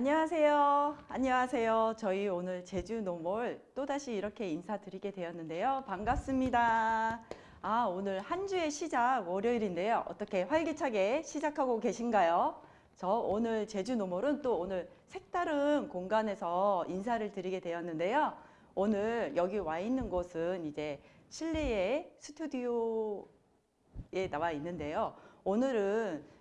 안녕하세요. 안녕하세요. 저희 오늘 제주 노몰 또다시 이렇게 인사드리게 되었는데요. 반갑습니다. 아, 오늘 한 주의 시작 월요일인데요. 어떻게 활기차게 시작하고 계신가요? 저 오늘 제주 노몰은 또 오늘 색다른 공간에서 인사를 드리게 되었는데요. 오늘 여기 와 있는 곳은 이제 실내의 스튜디오에 나와 있는데요. 오늘은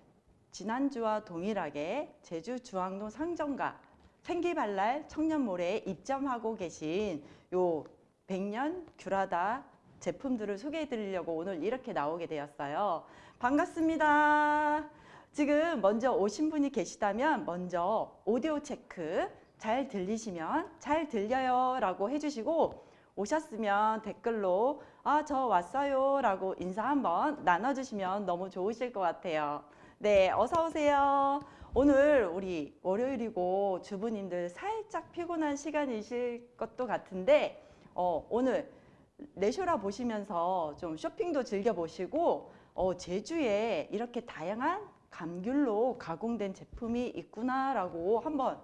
지난주와 동일하게 제주 중앙동 상점가 생기발랄 청년몰에 입점하고 계신 요 백년 귤하다 제품들을 소개해 드리려고 오늘 이렇게 나오게 되었어요. 반갑습니다. 지금 먼저 오신 분이 계시다면 먼저 오디오 체크 잘 들리시면 잘 들려요 라고 해주시고 오셨으면 댓글로 아 저 왔어요 라고 인사 한번 나눠주시면 너무 좋으실 것 같아요. 네, 어서 오세요. 오늘 우리 월요일이고 주부님들 살짝 피곤한 시간이실 것도 같은데 어, 오늘 레쇼라 보시면서 좀 쇼핑도 즐겨보시고 어, 제주에 이렇게 다양한 감귤로 가공된 제품이 있구나라고 한번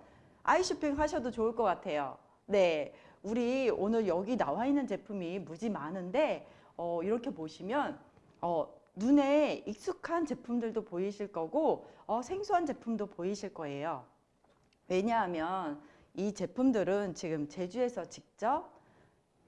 아이쇼핑 하셔도 좋을 것 같아요. 네, 우리 오늘 여기 나와 있는 제품이 무지 많은데 어, 이렇게 보시면 어, 눈에 익숙한 제품들도 보이실 거고 어, 생소한 제품도 보이실 거예요. 왜냐하면 이 제품들은 지금 제주에서 직접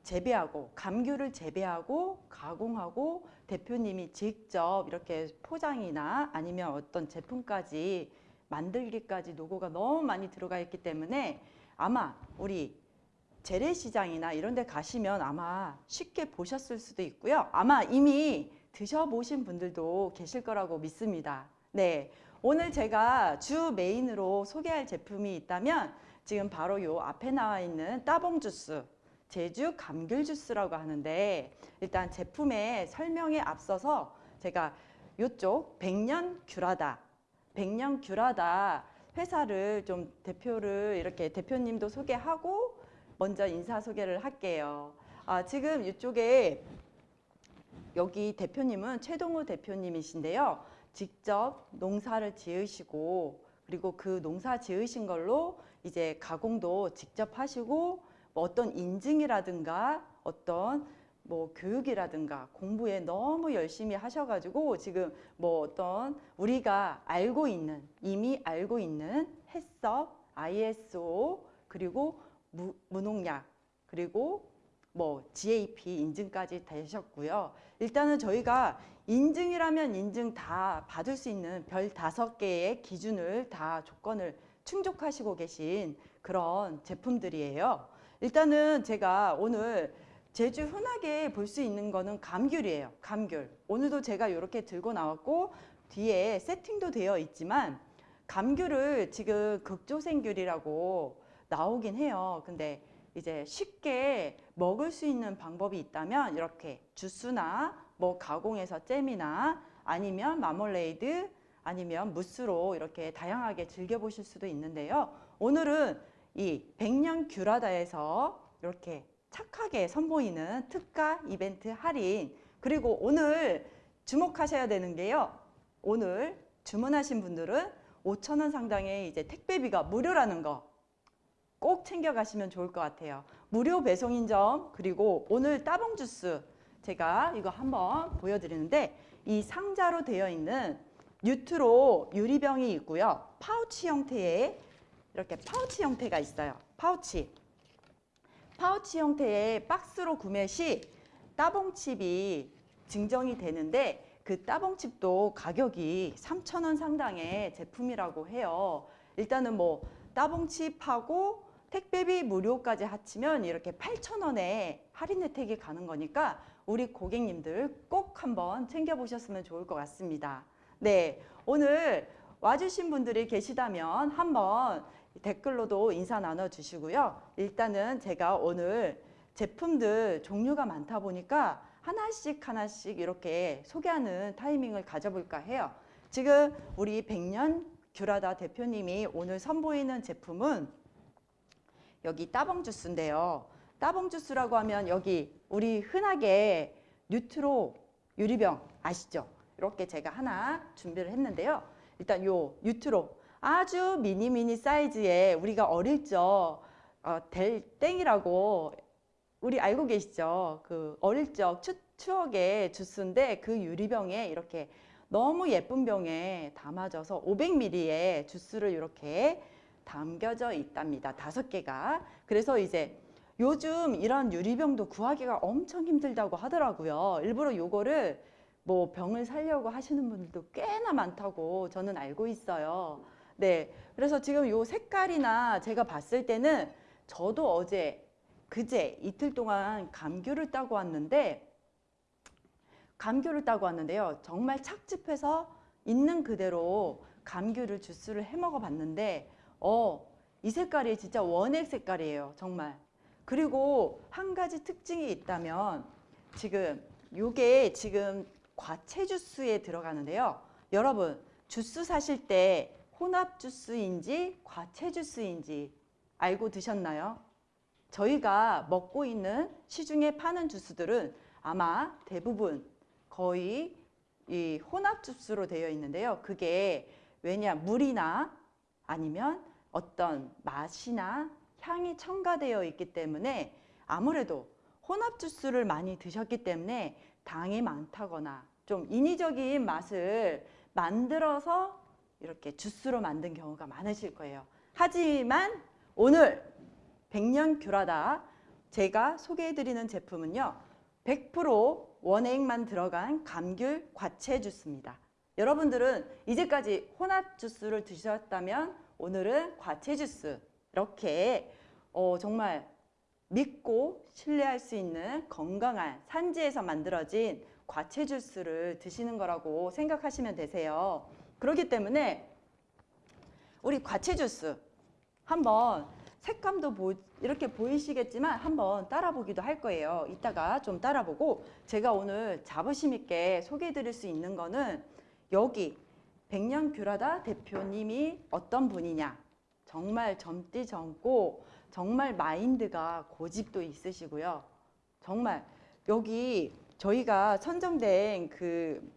재배하고 감귤을 재배하고 가공하고 대표님이 직접 이렇게 포장이나 아니면 어떤 제품까지 만들기까지 노고가 너무 많이 들어가 있기 때문에 아마 우리 재래시장이나 이런 데 가시면 아마 쉽게 보셨을 수도 있고요. 아마 이미 드셔보신 분들도 계실 거라고 믿습니다. 네, 오늘 제가 주 메인으로 소개할 제품이 있다면 지금 바로 요 앞에 나와 있는 따봉 주스 제주 감귤 주스라고 하는데 일단 제품의 설명에 앞서서 제가 요쪽 백년 귤하다 백년 귤하다 회사를 좀 대표를 이렇게 대표님도 소개하고 먼저 인사 소개를 할게요. 아, 지금 이쪽에 여기 대표님은 최동우 대표님이신데요. 직접 농사를 지으시고 그리고 그 농사 지으신 걸로 이제 가공도 직접 하시고 뭐 어떤 인증이라든가 어떤 뭐 교육이라든가 공부에 너무 열심히 하셔가지고 지금 뭐 어떤 우리가 알고 있는 이미 알고 있는 해썹, ISO 그리고 무, 무농약 그리고 뭐 GAP 인증까지 되셨고요. 일단은 저희가 인증이라면 인증 다 받을 수 있는 별 다섯 개의 기준을 다 조건을 충족하시고 계신 그런 제품들이에요. 일단은 제가 오늘 제주 흔하게 볼 수 있는 거는 감귤이에요. 감귤. 오늘도 제가 이렇게 들고 나왔고 뒤에 세팅도 되어 있지만 감귤을 지금 극조생귤이라고 나오긴 해요. 근데 이제 쉽게 먹을 수 있는 방법이 있다면 이렇게 주스나 뭐 가공해서 잼이나 아니면 마멀레이드 아니면 무스로 이렇게 다양하게 즐겨보실 수도 있는데요. 오늘은 이 백년 귤하다에서 이렇게 착하게 선보이는 특가 이벤트 할인 그리고 오늘 주목하셔야 되는 게요. 오늘 주문하신 분들은 5천원 상당의 이제 택배비가 무료라는 거 꼭 챙겨가시면 좋을 것 같아요. 무료 배송인 점 그리고 오늘 따봉 주스 제가 이거 한번 보여드리는데 이 상자로 되어 있는 뉴트로 유리병이 있고요. 파우치 형태의 이렇게 파우치 형태가 있어요. 파우치. 파우치 형태의 박스로 구매 시 따봉칩이 증정이 되는데 그 따봉칩도 가격이 3,000원 상당의 제품이라고 해요. 일단은 뭐 따봉칩하고 택배비 무료까지 합치면 이렇게 8,000원에 할인 혜택이 가는 거니까 우리 고객님들 꼭 한번 챙겨보셨으면 좋을 것 같습니다. 네, 오늘 와주신 분들이 계시다면 한번 댓글로도 인사 나눠주시고요. 일단은 제가 오늘 제품들 종류가 많다 보니까 하나씩 하나씩 이렇게 소개하는 타이밍을 가져볼까 해요. 지금 우리 백년 귤하다 대표님이 오늘 선보이는 제품은 여기 따봉 주스인데요. 따봉 주스라고 하면 여기 우리 흔하게 뉴트로 유리병 아시죠? 이렇게 제가 하나 준비를 했는데요. 일단 요 뉴트로 아주 미니 미니 사이즈의 우리가 어릴 적 어, 델땡이라고 우리 알고 계시죠? 그 어릴 적 추, 추억의 주스인데 그 유리병에 이렇게 너무 예쁜 병에 담아져서 500ml의 주스를 이렇게 담겨져 있답니다. 다섯 개가. 그래서 이제 요즘 이런 유리병도 구하기가 엄청 힘들다고 하더라고요. 일부러 요거를 뭐 병을 살려고 하시는 분들도 꽤나 많다고 저는 알고 있어요. 네. 그래서 지금 요 색깔이나 제가 봤을 때는 저도 어제 그제 이틀 동안 감귤을 따고 왔는데 감귤을 따고 왔는데요. 정말 착즙해서 있는 그대로 감귤을 주스를 해 먹어 봤는데 어, 이 색깔이 진짜 원액 색깔이에요. 정말. 그리고 한 가지 특징이 있다면 지금 요게 지금 과채 주스에 들어가는데요. 여러분, 주스 사실 때 혼합 주스인지 과채 주스인지 알고 드셨나요? 저희가 먹고 있는 시중에 파는 주스들은 아마 대부분 거의 이 혼합 주스로 되어 있는데요. 그게 왜냐 물이나 아니면 어떤 맛이나 향이 첨가되어 있기 때문에 아무래도 혼합 주스를 많이 드셨기 때문에 당이 많다거나 좀 인위적인 맛을 만들어서 이렇게 주스로 만든 경우가 많으실 거예요. 하지만 오늘 백년 귤하다 제가 소개해드리는 제품은요. 100% 원액만 들어간 감귤 과채 주스입니다. 여러분들은 이제까지 혼합 주스를 드셨다면 오늘은 과채 주스 이렇게 어, 정말 믿고 신뢰할 수 있는 건강한 산지에서 만들어진 과채 주스를 드시는 거라고 생각하시면 되세요. 그렇기 때문에 우리 과채 주스 한번 색감도 보, 이렇게 보이시겠지만 한번 따라 보기도 할 거예요. 이따가 좀 따라 보고 제가 오늘 자부심 있게 소개해 드릴 수 있는 거는 여기 백년 귤하다 대표님이 어떤 분이냐 정말 젊디 젊고 정말 마인드가 고집도 있으시고요. 정말 여기 저희가 선정된 그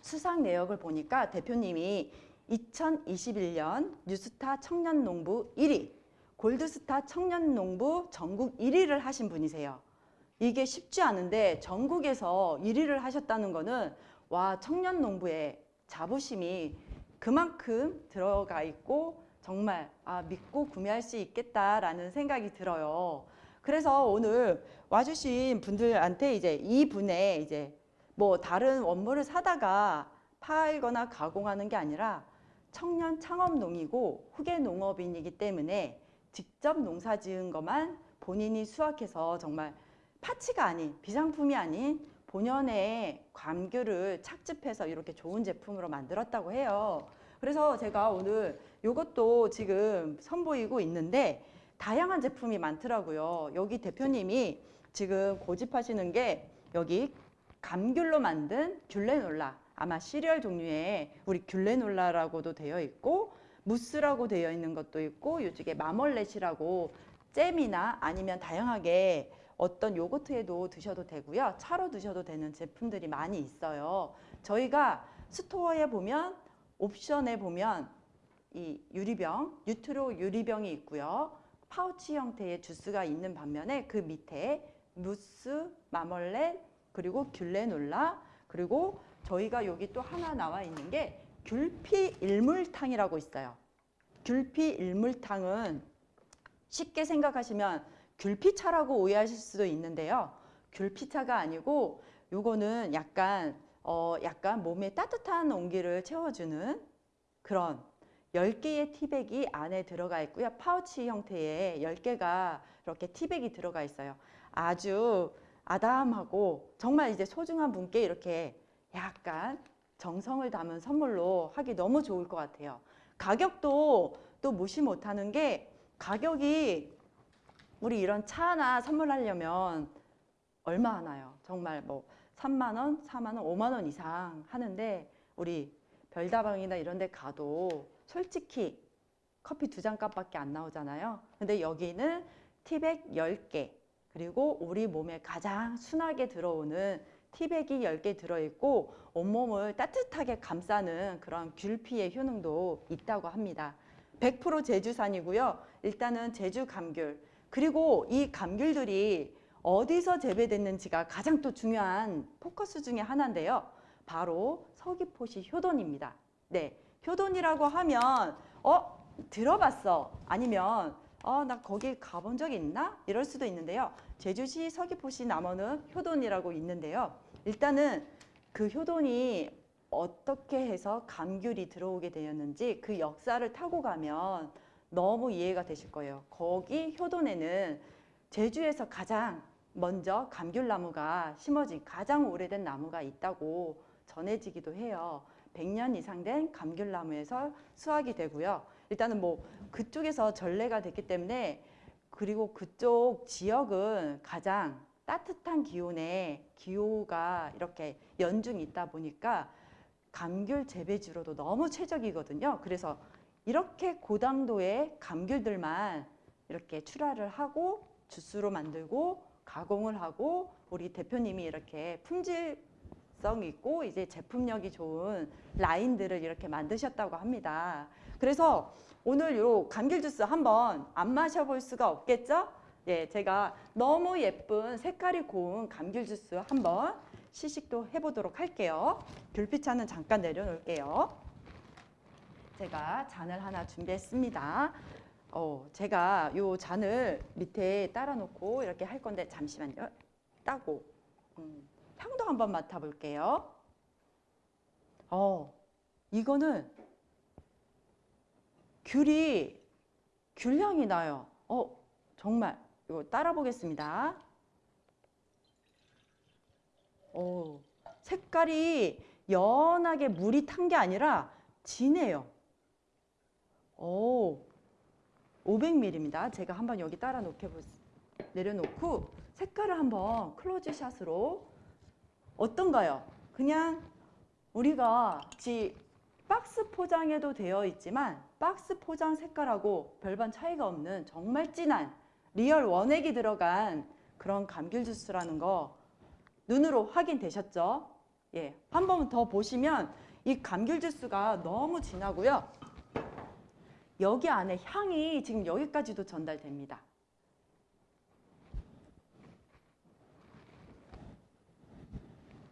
수상 내역을 보니까 대표님이 2021년 뉴스타 청년농부 1위, 골드스타 청년농부 전국 1위를 하신 분이세요. 이게 쉽지 않은데 전국에서 1위를 하셨다는 거는 와 청년농부의 자부심이 그만큼 들어가 있고 정말 아, 믿고 구매할 수 있겠다라는 생각이 들어요. 그래서 오늘 와주신 분들한테 이제 이 분의 이제 뭐 다른 원물을 사다가 팔거나 가공하는 게 아니라 청년 창업농이고 후계 농업인이기 때문에 직접 농사 지은 것만 본인이 수확해서 정말 파치가 아닌 비상품이 아닌 본연의 감귤을 착즙해서 이렇게 좋은 제품으로 만들었다고 해요. 그래서 제가 오늘 이것도 지금 선보이고 있는데 다양한 제품이 많더라고요. 여기 대표님이 지금 고집하시는 게 여기 감귤로 만든 귤레놀라 아마 시리얼 종류의 우리 귤레놀라라고도 되어 있고 무스라고 되어 있는 것도 있고 요쪽에 마멀렛이라고 잼이나 아니면 다양하게 어떤 요거트에도 드셔도 되고요. 차로 드셔도 되는 제품들이 많이 있어요. 저희가 store에 보면 옵션에 보면 이 유리병, 뉴트로 유리병이 있고요. 파우치 형태의 주스가 있는 반면에 그 밑에 무스, 마멀렛, 그리고 귤레놀라, 그리고 저희가 여기 또 하나 나와 있는 게 귤피 일물탕이라고 있어요. 귤피 일물탕은 쉽게 생각하시면 귤피차라고 오해하실 수도 있는데요. 귤피차가 아니고 요거는 약간 어 약간 몸에 따뜻한 온기를 채워주는 그런 10개의 티백이 안에 들어가 있고요. 파우치 형태의 10개가 이렇게 티백이 들어가 있어요. 아주 아담하고 정말 이제 소중한 분께 이렇게 약간 정성을 담은 선물로 하기 너무 좋을 것 같아요. 가격도 또 무시 못하는 게 가격이 우리 이런 차 하나 선물하려면 얼마 하나요? 정말 뭐 3만 원, 4만 원, 5만 원 이상 하는데 우리 별다방이나 이런 데 가도 솔직히 커피 두 잔 값밖에 안 나오잖아요. 근데 여기는 티백 10개 그리고 우리 몸에 가장 순하게 들어오는 티백이 10개 들어있고 온몸을 따뜻하게 감싸는 그런 귤피의 효능도 있다고 합니다. 100% 제주산이고요. 일단은 제주 감귤 그리고 이 감귤들이 어디서 재배됐는지가 가장 또 중요한 포커스 중에 하나인데요. 바로 서귀포시 효돈입니다. 네, 효돈이라고 하면 어 들어봤어 아니면 어 나 거기 가본 적 있나 이럴 수도 있는데요. 제주시 서귀포시 남원은 효돈이라고 있는데요. 일단은 그 효돈이 어떻게 해서 감귤이 들어오게 되었는지 그 역사를 타고 가면 너무 이해가 되실 거예요. 거기 효돈에는 제주에서 가장 먼저 감귤나무가 심어진 가장 오래된 나무가 있다고 전해지기도 해요. 100년 이상 된 감귤나무에서 수확이 되고요. 일단은 뭐 그쪽에서 전래가 됐기 때문에 그리고 그쪽 지역은 가장 따뜻한 기온에 기후가 이렇게 연중이 있다 보니까 감귤 재배지로도 너무 최적이거든요. 그래서 이렇게 고당도의 감귤들만 이렇게 출하를 하고 주스로 만들고 가공을 하고 우리 대표님이 이렇게 품질성 있고 이제 제품력이 좋은 라인들을 이렇게 만드셨다고 합니다. 그래서 오늘 요 감귤 주스 한번 안 마셔볼 수가 없겠죠? 예, 제가 너무 예쁜 색깔이 고운 감귤 주스 한번 시식도 해보도록 할게요. 귤피차는 잠깐 내려놓을게요. 제가 잔을 하나 준비했습니다. 어, 제가 요 잔을 밑에 따라 놓고 이렇게 할 건데 잠시만요. 따고 음, 향도 한번 맡아볼게요. 어, 이거는 귤이 귤향이 나요. 어, 정말 이거 따라 보겠습니다. 오, 색깔이 연하게 물이 탄 게 아니라 진해요. 오, 500ml입니다. 제가 한번 여기 따라 놓게 보, 내려놓고 색깔을 한번 close shot으로 어떤가요? 그냥 우리가 지 박스 포장에도 되어 있지만 박스 포장 색깔하고 별반 차이가 없는 정말 진한 real 원액이 들어간 그런 감귤 주스라는 거 눈으로 확인되셨죠? 예, 한 번 더 보시면 이 감귤 주스가 너무 진하고요. 여기 안에 향이 지금 여기까지도 전달됩니다.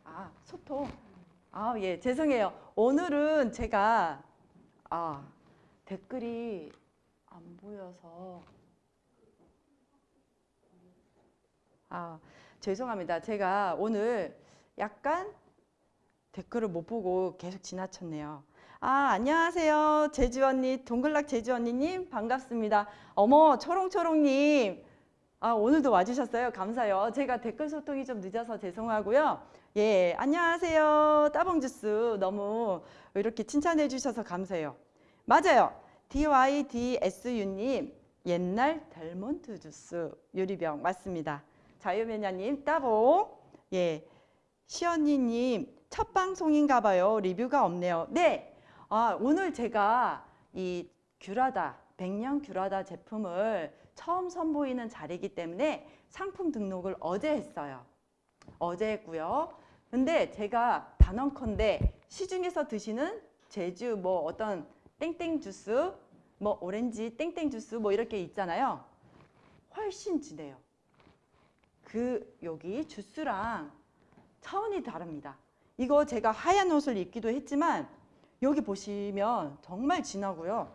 아, 소통. 아, 예, 죄송해요. 오늘은 제가 아, 댓글이 안 보여서 아, 죄송합니다. 제가 오늘 약간 댓글을 못 보고 계속 지나쳤네요. 아, 안녕하세요. 제주 언니, 동글락 제주 언니님 반갑습니다. 어머, 초롱초롱님. 아, 오늘도 와주셨어요. 감사해요. 제가 댓글 소통이 좀 늦어서 죄송하고요. 예, 안녕하세요. 따봉주스 너무 이렇게 칭찬해 주셔서 감사해요. 맞아요. DYDSU님 옛날 델몬트 주스 유리병 맞습니다. 자유매냐님 따봉 예 시언니님 첫 방송인가 봐요. 리뷰가 없네요. 네. 아, 오늘 제가 이 귤하다 백년 귤하다 제품을 처음 선보이는 자리이기 때문에 상품 등록을 어제 했어요. 어제 했고요. 근데 제가 단언컨대 시중에서 드시는 제주 뭐 어떤 땡땡 주스, 뭐 오렌지 땡땡 주스 뭐 이렇게 있잖아요. 훨씬 진해요. 그 여기 주스랑 차원이 다릅니다. 이거 제가 하얀 옷을 입기도 했지만 여기 보시면 정말 진하고요.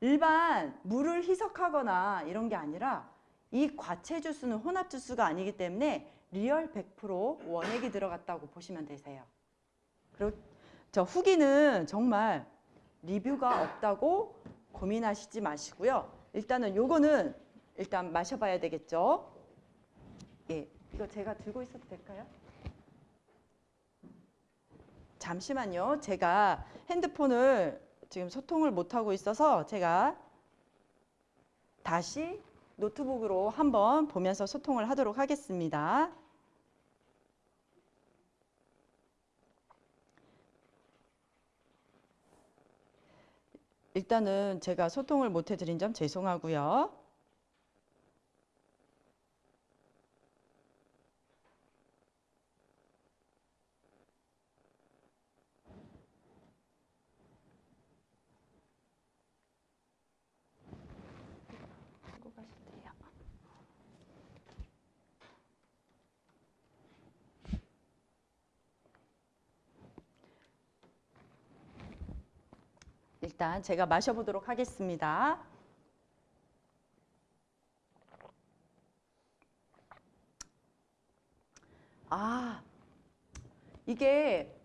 일반 물을 희석하거나 이런 게 아니라 이 과채 주스는 혼합 주스가 아니기 때문에 real 100% 원액이 들어갔다고 보시면 되세요. 그리고 저 후기는 정말 리뷰가 없다고 고민하시지 마시고요. 일단은 요거는 일단 마셔봐야 되겠죠. 예, 이거 제가 들고 있어도 될까요? 잠시만요. 제가 핸드폰을 지금 소통을 못하고 있어서 제가 다시 노트북으로 한번 보면서 소통을 하도록 하겠습니다. 일단은 제가 소통을 못 해드린 점 죄송하고요. 일단 제가 마셔보도록 하겠습니다. 아, 이게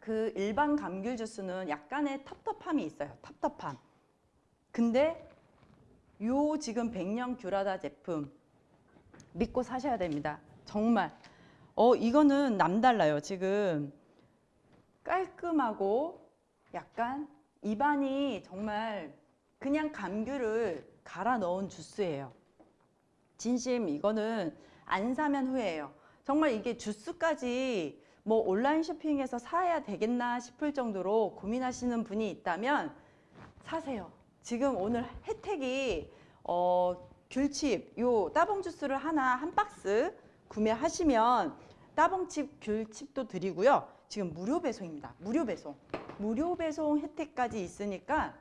그 일반 감귤 주스는 약간의 텁텁함이 있어요. 텁텁함. 근데 요 지금 백년 귤하다 제품 믿고 사셔야 됩니다. 정말. 어, 이거는 남달라요. 지금 깔끔하고 약간 입안이 정말 그냥 감귤을 갈아 넣은 주스예요. 진심 이거는 안 사면 후회해요. 정말 이게 주스까지 뭐 온라인 쇼핑에서 사야 되겠나 싶을 정도로 고민하시는 분이 있다면 사세요. 지금 오늘 혜택이 어, 귤칩 요 따봉 주스를 하나 한 박스 구매하시면 따봉칩 귤칩도 드리고요. 지금 무료 배송입니다. 무료 배송. 무료 배송 혜택까지 있으니까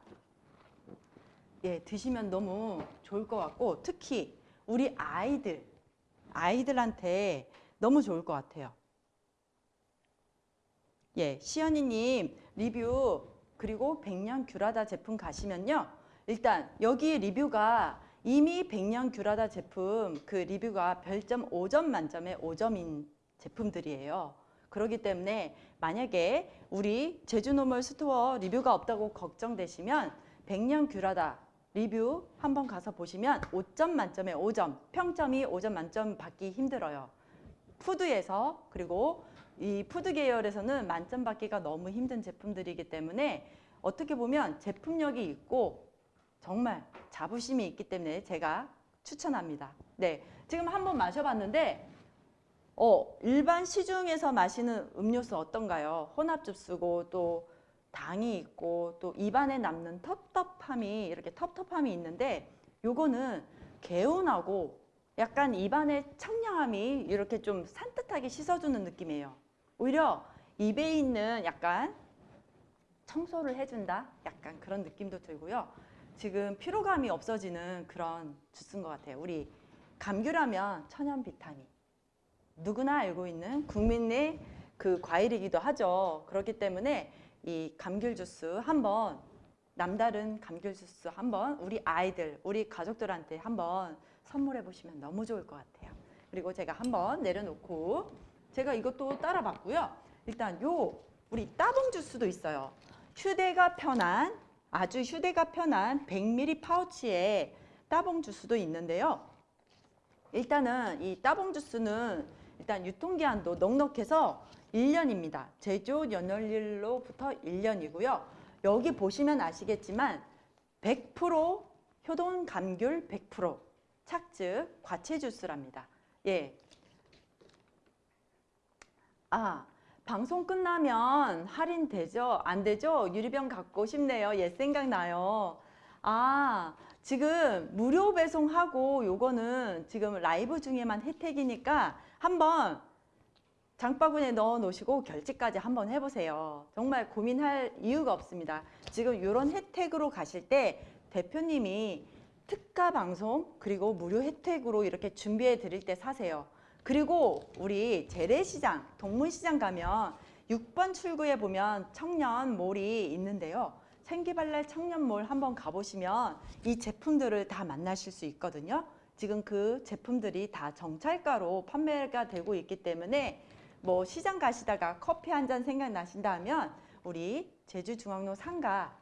예, 드시면 너무 좋을 것 같고 특히 우리 아이들 아이들한테 너무 좋을 것 같아요. 예, 시연이님 리뷰 그리고 백년 귤하다 제품 가시면요. 일단 여기 리뷰가 이미 백년 귤하다 제품 그 리뷰가 별점 5점 만점에 5점인 제품들이에요. 그렇기 때문에 만약에 우리 제주노멀 store 리뷰가 없다고 걱정되시면 백년 귤하다 리뷰 한번 가서 보시면 5점 만점에 5점 평점이 5점 만점 받기 힘들어요. food에서 그리고 이 food 계열에서는 만점 받기가 너무 힘든 제품들이기 때문에 어떻게 보면 제품력이 있고 정말 자부심이 있기 때문에 제가 추천합니다. 네, 지금 한번 마셔봤는데 어, 일반 시중에서 마시는 음료수 어떤가요? 혼합 주스고 또 당이 있고 또 입안에 남는 텁텁함이 이렇게 텁텁함이 있는데 요거는 개운하고 약간 입안의 청량함이 이렇게 좀 산뜻하게 씻어주는 느낌이에요. 오히려 입에 있는 약간 청소를 해준다? 약간 그런 느낌도 들고요. 지금 피로감이 없어지는 그런 주스인 것 같아요. 우리 감귤하면 천연 비타민. 누구나 알고 있는 국민의 그 과일이기도 하죠. 그렇기 때문에 이 감귤 주스 한번 남다른 감귤 주스 한번 우리 아이들, 우리 가족들한테 한번 선물해 보시면 너무 좋을 것 같아요. 그리고 제가 한번 내려놓고 제가 이것도 따라봤고요. 일단 요 우리 따봉 주스도 있어요. 휴대가 편한 아주 휴대가 편한 100ml 파우치에 따봉 주스도 있는데요. 일단은 이 따봉 주스는 일단 유통기한도 넉넉해서 1년입니다. 제조 연월일로부터 1년이고요. 여기 보시면 아시겠지만 100% 효동 감귤 100% 착즙 과채 주스랍니다. 예. 아, 방송 끝나면 할인 되죠? 안 되죠? 유리병 갖고 싶네요. 옛 생각나요. 아, 지금 무료 배송하고 요거는 지금 라이브 중에만 혜택이니까 한번 장바구니에 넣어 놓으시고 결제까지 한번 해보세요. 정말 고민할 이유가 없습니다. 지금 이런 혜택으로 가실 때 대표님이 특가 방송 그리고 무료 혜택으로 이렇게 준비해 드릴 때 사세요. 그리고 우리 재래시장, 동문시장 가면 6번 출구에 보면 청년몰이 있는데요. 생기발랄 청년몰 한번 가보시면 이 제품들을 다 만나실 수 있거든요. 지금 그 제품들이 다 정찰가로 판매가 되고 있기 때문에 뭐 시장 가시다가 커피 한 잔 생각나신다면 우리 제주중앙로 상가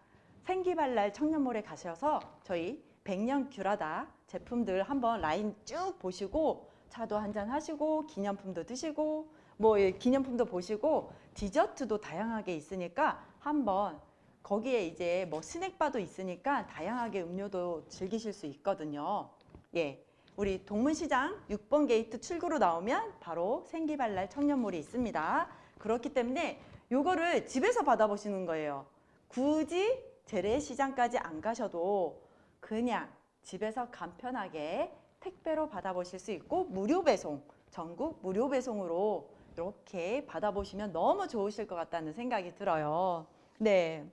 생기발랄 청년몰에 가셔서 저희 백년 귤하다 제품들 한번 라인 쭉 보시고 차도 한 잔 하시고 기념품도 드시고 뭐 예, 기념품도 보시고 디저트도 다양하게 있으니까 한번 거기에 이제 뭐 스낵바도 있으니까 다양하게 음료도 즐기실 수 있거든요. 예. 우리 동문시장 6번 게이트 출구로 나오면 바로 생기발랄 청년몰이 있습니다. 그렇기 때문에 요거를 집에서 받아보시는 거예요. 굳이 재래시장까지 안 가셔도 그냥 집에서 간편하게 택배로 받아보실 수 있고 무료 배송, 전국 무료 배송으로 이렇게 받아보시면 너무 좋으실 것 같다는 생각이 들어요. 네.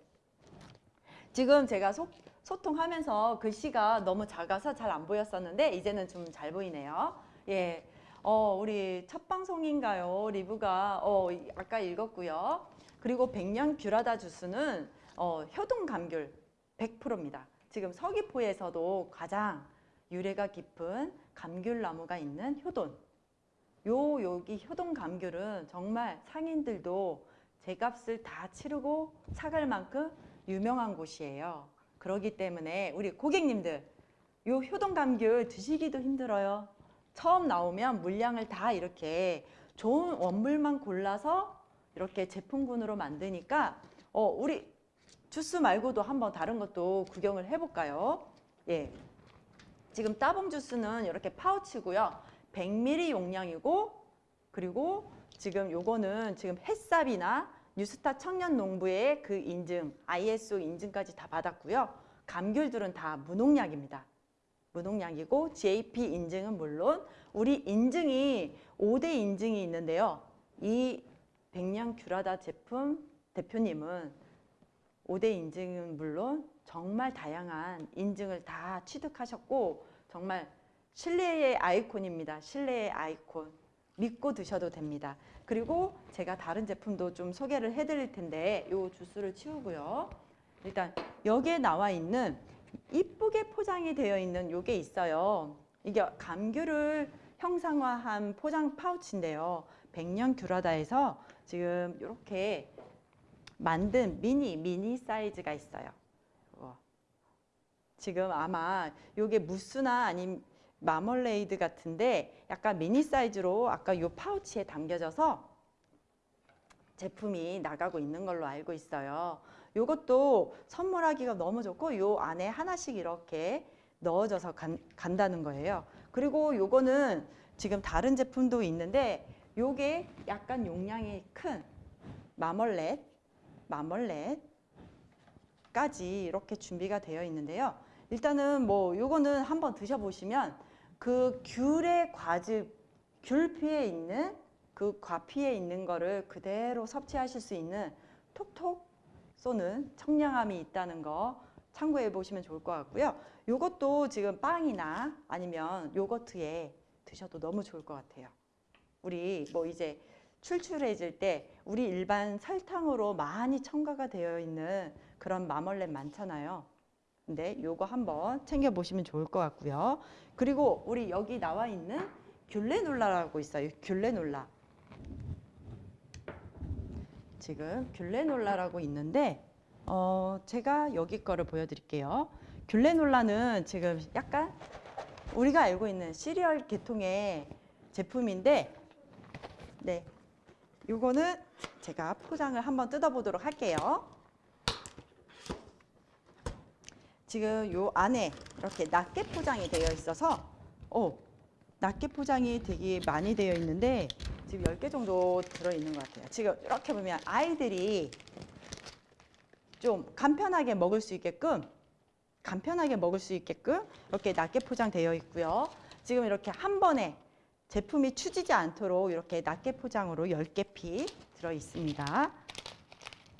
지금 제가 소, 소통하면서 글씨가 너무 작아서 잘 안 보였었는데 이제는 좀 잘 보이네요. 예. 어, 우리 첫 방송인가요? 리뷰가 어, 아까 읽었고요. 그리고 백년 귤하다 주스는 어, 효동 감귤 100%입니다. 지금 서귀포에서도 가장 유래가 깊은 감귤나무가 있는 효돈. 요 여기 효동 감귤은 정말 상인들도 제값을 다 치르고 사갈 만큼 유명한 곳이에요. 그러기 때문에 우리 고객님들 요 효동 감귤 드시기도 힘들어요. 처음 나오면 물량을 다 이렇게 좋은 원물만 골라서 이렇게 제품군으로 만드니까 어 우리 주스 말고도 한번 다른 것도 구경을 해볼까요? 예. 지금 따봉 주스는 이렇게 파우치고요. 100ml 용량이고 그리고 지금 요거는 지금 햇삽이나 뉴스타 청년 농부의 그 인증, ISO 인증까지 다 받았고요. 감귤들은 다 무농약입니다. 무농약이고 GAP 인증은 물론 우리 인증이 5대 인증이 있는데요. 이 백냥 귤하다 제품 대표님은 5대 인증은 물론 정말 다양한 인증을 다 취득하셨고 정말 신뢰의 아이콘입니다. 신뢰의 아이콘. 믿고 드셔도 됩니다. 그리고 제가 다른 제품도 좀 소개를 해드릴 텐데 이 주스를 치우고요. 일단 여기에 나와 있는 이쁘게 포장이 되어 있는 요게 있어요. 이게 감귤을 형상화한 포장 파우치인데요. 백년 귤하다에서 지금 이렇게 만든 미니 미니 사이즈가 있어요. 지금 아마 요게 무스나 아니면 마멀레이드 같은데 약간 미니 사이즈로 아까 요 파우치에 담겨져서 제품이 나가고 있는 걸로 알고 있어요. 요것도 선물하기가 너무 좋고 요 안에 하나씩 이렇게 넣어져서 간, 간다는 거예요. 그리고 요거는 지금 다른 제품도 있는데 요게 약간 용량이 큰 마멀렛, 마멀렛까지 이렇게 준비가 되어 있는데요. 일단은 뭐 요거는 한번 드셔보시면 그 귤의 과즙, 귤피에 있는 그 과피에 있는 거를 그대로 섭취하실 수 있는 톡톡 쏘는 청량함이 있다는 거 참고해 보시면 좋을 것 같고요. 요것도 지금 빵이나 아니면 요거트에 드셔도 너무 좋을 것 같아요. 우리 뭐 이제 출출해질 때 우리 일반 설탕으로 많이 첨가가 되어 있는 그런 마멀렛 많잖아요. 근데 요거 한번 챙겨 보시면 좋을 것 같고요. 그리고 우리 여기 나와 있는 귤레놀라라고 있어요. 귤레놀라. 지금 귤레놀라라고 있는데 어 제가 여기 거를 보여드릴게요. 귤레놀라는 지금 약간 우리가 알고 있는 시리얼 계통의 제품인데 네 요거는 제가 포장을 한번 뜯어보도록 할게요. 지금 요 안에 이렇게 낱개 포장이 되어 있어서 어, 낱개 포장이 되게 많이 되어 있는데 지금 10개 정도 들어있는 것 같아요. 지금 이렇게 보면 아이들이 좀 간편하게 먹을 수 있게끔 간편하게 먹을 수 있게끔 이렇게 낱개 포장되어 있고요. 지금 이렇게 한 번에 제품이 추지지 않도록 이렇게 낱개 포장으로 10개 피 들어 있습니다.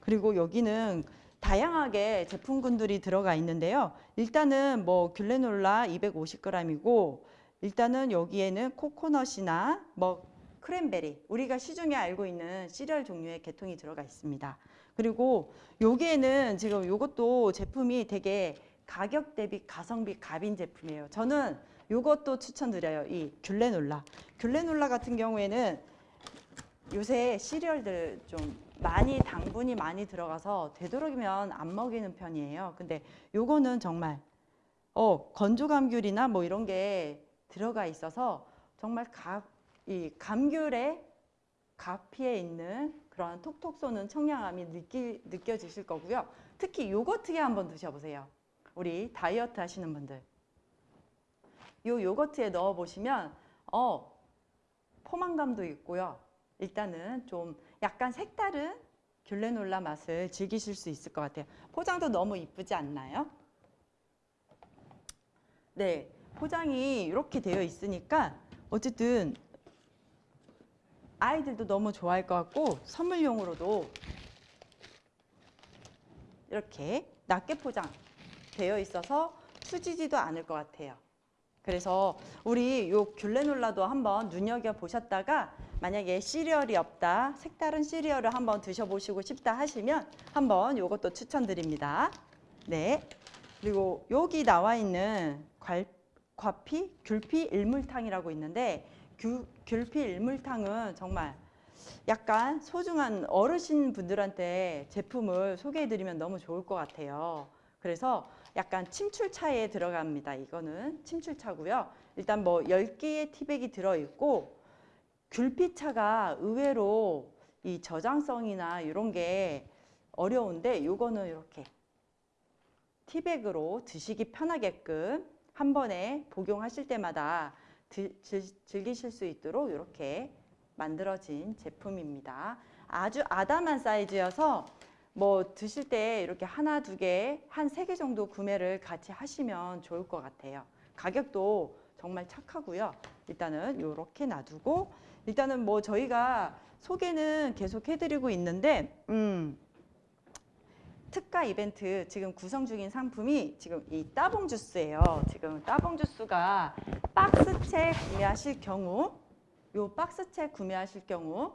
그리고 여기는 다양하게 제품군들이 들어가 있는데요. 일단은 뭐 귤레놀라 250g이고 일단은 여기에는 코코넛이나 뭐 크랜베리 우리가 시중에 알고 있는 시리얼 종류의 계통이 들어가 있습니다. 그리고 여기에는 지금 이것도 제품이 되게 가격 대비 가성비 갑인 제품이에요. 저는 이것도 추천드려요. 이 귤레놀라. 귤레놀라 같은 경우에는 요새 시리얼들 좀 많이 당분이 많이 들어가서 되도록이면 안 먹이는 편이에요. 근데 요거는 정말 어, 건조 감귤이나 뭐 이런 게 들어가 있어서 정말 가, 이 감귤의 가피에 있는 그런 톡톡 쏘는 청량함이 느끼, 느껴지실 거고요. 특히 요거트에 한번 드셔보세요. 우리 다이어트 하시는 분들. 요 요거트에 넣어 보시면 어 포만감도 있고요. 일단은 좀 약간 색다른 귤레놀라 맛을 즐기실 수 있을 것 같아요. 포장도 너무 이쁘지 않나요? 네, 포장이 이렇게 되어 있으니까 어쨌든 아이들도 너무 좋아할 것 같고 선물용으로도 이렇게 낱개 포장 되어 있어서 수지지도 않을 것 같아요. 그래서 우리 요 귤레놀라도 한번 눈여겨 보셨다가 만약에 시리얼이 없다, 색다른 시리얼을 한번 드셔보시고 싶다 하시면 한번 이것도 추천드립니다. 네. 그리고 여기 나와 있는 괄, 과피, 귤피 일물탕이라고 있는데 귤, 귤피 일물탕은 정말 약간 소중한 어르신 분들한테 제품을 소개해드리면 너무 좋을 것 같아요. 그래서 약간 침출차에 들어갑니다. 이거는 침출차고요. 일단 뭐 10개의 티백이 들어있고 귤피차가 의외로 이 저장성이나 이런 게 어려운데 요거는 이렇게 티백으로 드시기 편하게끔 한 번에 복용하실 때마다 드, 즐, 즐기실 수 있도록 이렇게 만들어진 제품입니다. 아주 아담한 사이즈여서 뭐 드실 때 이렇게 하나, 두 개, 한 세 개 정도 구매를 같이 하시면 좋을 것 같아요. 가격도 정말 착하고요. 일단은 이렇게 놔두고 일단은 뭐 저희가 소개는 계속 해드리고 있는데 음, 특가 이벤트 지금 구성 중인 상품이 지금 이 따봉 주스예요. 지금 따봉 주스가 박스채 구매하실 경우 요 박스채 구매하실 경우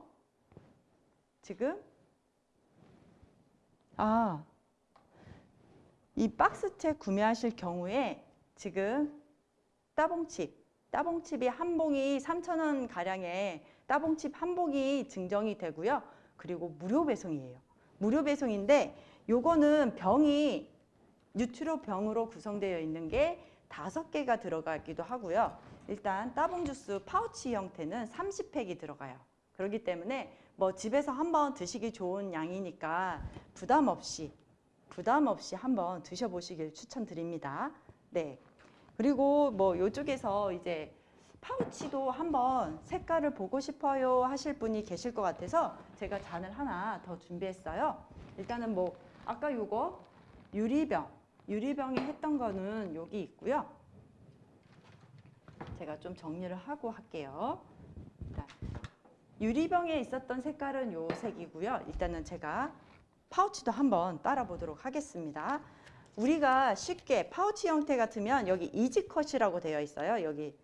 지금 아, 이 박스채 구매하실 경우에 지금 따봉칩, 따봉칩이 한 봉이 3,000원 가량의 따봉칩 한 봉이 증정이 되고요. 그리고 무료 배송이에요. 무료 배송인데 요거는 병이 뉴트로 병으로 구성되어 있는 게 다섯 개가 들어가기도 하고요. 일단 따봉 주스 파우치 형태는 30팩이 들어가요. 그렇기 때문에 뭐 집에서 한번 드시기 좋은 양이니까 부담 없이 부담 없이 한번 드셔보시길 추천드립니다. 네. 그리고 뭐 이쪽에서 이제 파우치도 한번 색깔을 보고 싶어요 하실 분이 계실 것 같아서 제가 잔을 하나 더 준비했어요. 일단은 뭐 아까 요거 유리병 유리병이 했던 거는 여기 있고요. 제가 좀 정리를 하고 할게요. 일단 유리병에 있었던 색깔은 요 색이고요. 일단은 제가 파우치도 한번 따라 보도록 하겠습니다. 우리가 쉽게 파우치 형태 같으면 여기 이지컷이라고 되어 있어요. 여기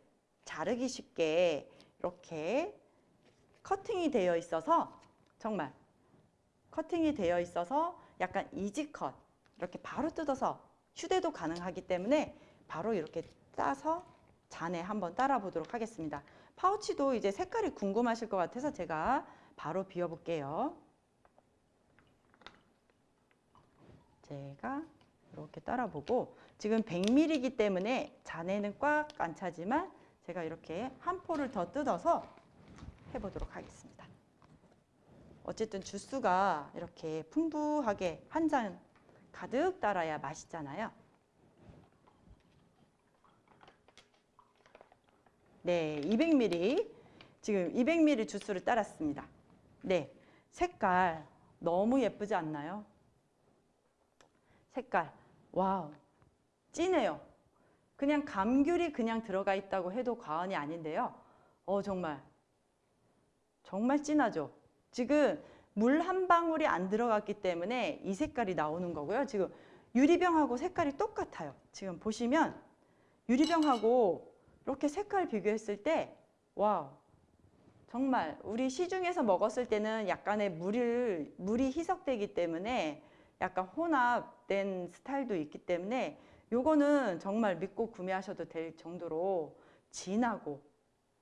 자르기 쉽게 이렇게 커팅이 되어 있어서 정말 커팅이 되어 있어서 약간 이지컷 이렇게 바로 뜯어서 휴대도 가능하기 때문에 바로 이렇게 따서 잔에 한번 따라 보도록 하겠습니다. 파우치도 이제 색깔이 궁금하실 것 같아서 제가 바로 비워볼게요. 제가 이렇게 따라 보고 지금 100ml이기 때문에 잔에는 꽉 안 차지만 제가 이렇게 한 포를 더 뜯어서 해보도록 하겠습니다. 어쨌든 주스가 이렇게 풍부하게 한 잔 가득 따라야 맛있잖아요. 네, 200ml. 지금 200ml 주스를 따랐습니다. 네, 색깔 너무 예쁘지 않나요? 색깔, 와우, 진해요. 그냥 감귤이 그냥 들어가 있다고 해도 과언이 아닌데요. 어, 정말, 정말 진하죠? 지금 물 한 방울이 안 들어갔기 때문에 이 색깔이 나오는 거고요. 지금 유리병하고 색깔이 똑같아요. 지금 보시면 유리병하고 이렇게 색깔 비교했을 때 wow 정말 우리 시중에서 먹었을 때는 약간의 물을, 물이 희석되기 때문에 약간 혼합된 스타일도 있기 때문에 요거는 정말 믿고 구매하셔도 될 정도로 진하고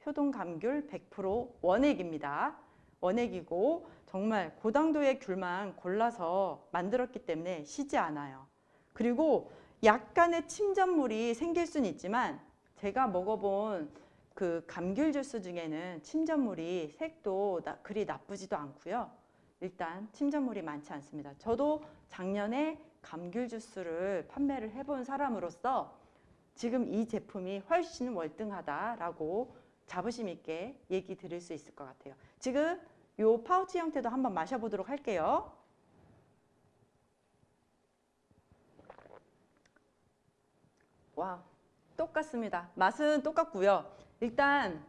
효동 감귤 100% 원액입니다. 원액이고 정말 고당도의 귤만 골라서 만들었기 때문에 시지 않아요. 그리고 약간의 침전물이 생길 수는 있지만 제가 먹어본 그 감귤 주스 중에는 침전물이 색도 나, 그리 나쁘지도 않고요. 일단 침전물이 많지 않습니다. 저도 작년에 감귤 주스를 판매를 해본 사람으로서 지금 이 제품이 훨씬 월등하다라고 자부심 있게 얘기 드릴 수 있을 것 같아요. 지금 요 파우치 형태도 한번 마셔보도록 할게요. 와, 똑같습니다. 맛은 똑같고요. 일단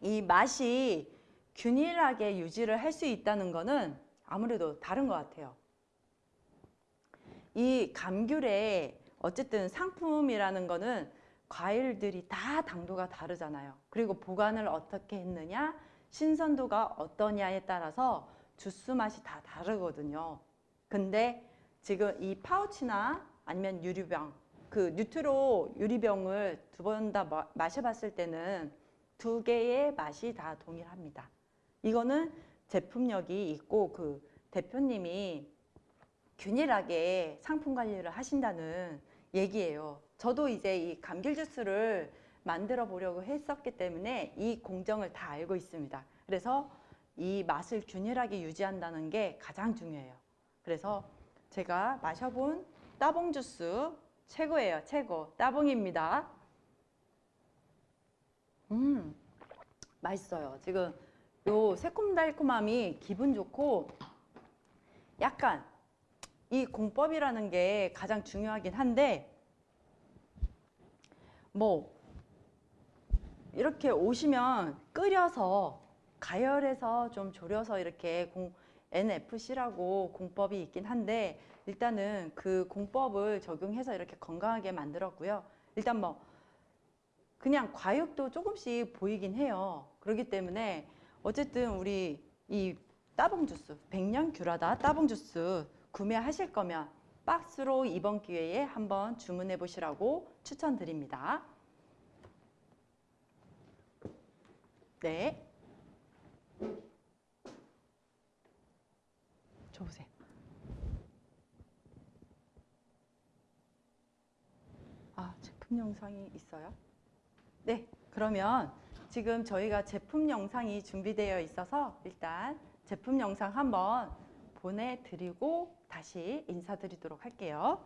이 맛이 균일하게 유지를 할 수 있다는 거는 아무래도 다른 것 같아요. 이 감귤의 어쨌든 상품이라는 거는 과일들이 다 당도가 다르잖아요. 그리고 보관을 어떻게 했느냐, 신선도가 어떠냐에 따라서 주스 맛이 다 다르거든요. 근데 지금 이 파우치나 아니면 유리병, 그 뉴트로 유리병을 두 번 다 마셔봤을 때는 두 개의 맛이 다 동일합니다. 이거는 제품력이 있고 그 대표님이 균일하게 상품 관리를 하신다는 얘기예요. 저도 이제 이 감귤 주스를 만들어 보려고 했었기 때문에 이 공정을 다 알고 있습니다. 그래서 이 맛을 균일하게 유지한다는 게 가장 중요해요. 그래서 제가 마셔본 따봉 주스 최고예요. 최고. 따봉입니다. 음, 맛있어요. 지금 요 새콤달콤함이 기분 좋고 약간 이 공법이라는 게 가장 중요하긴 한데 뭐 이렇게 오시면 끓여서 가열해서 좀 졸여서 이렇게 공, NFC라고 공법이 있긴 한데 일단은 그 공법을 적용해서 이렇게 건강하게 만들었고요. 일단 뭐 그냥 과육도 조금씩 보이긴 해요. 그렇기 때문에 어쨌든 우리 이 따봉 주스, 백년 귤하다 따봉 주스 구매하실 거면 박스로 이번 기회에 한번 주문해 보시라고 추천드립니다. 네. 줘보세요. 아, 제품 영상이 있어요? 네, 그러면 지금 저희가 제품 영상이 준비되어 있어서 일단 제품 영상 한번 보내드리고 다시 인사드리도록 할게요.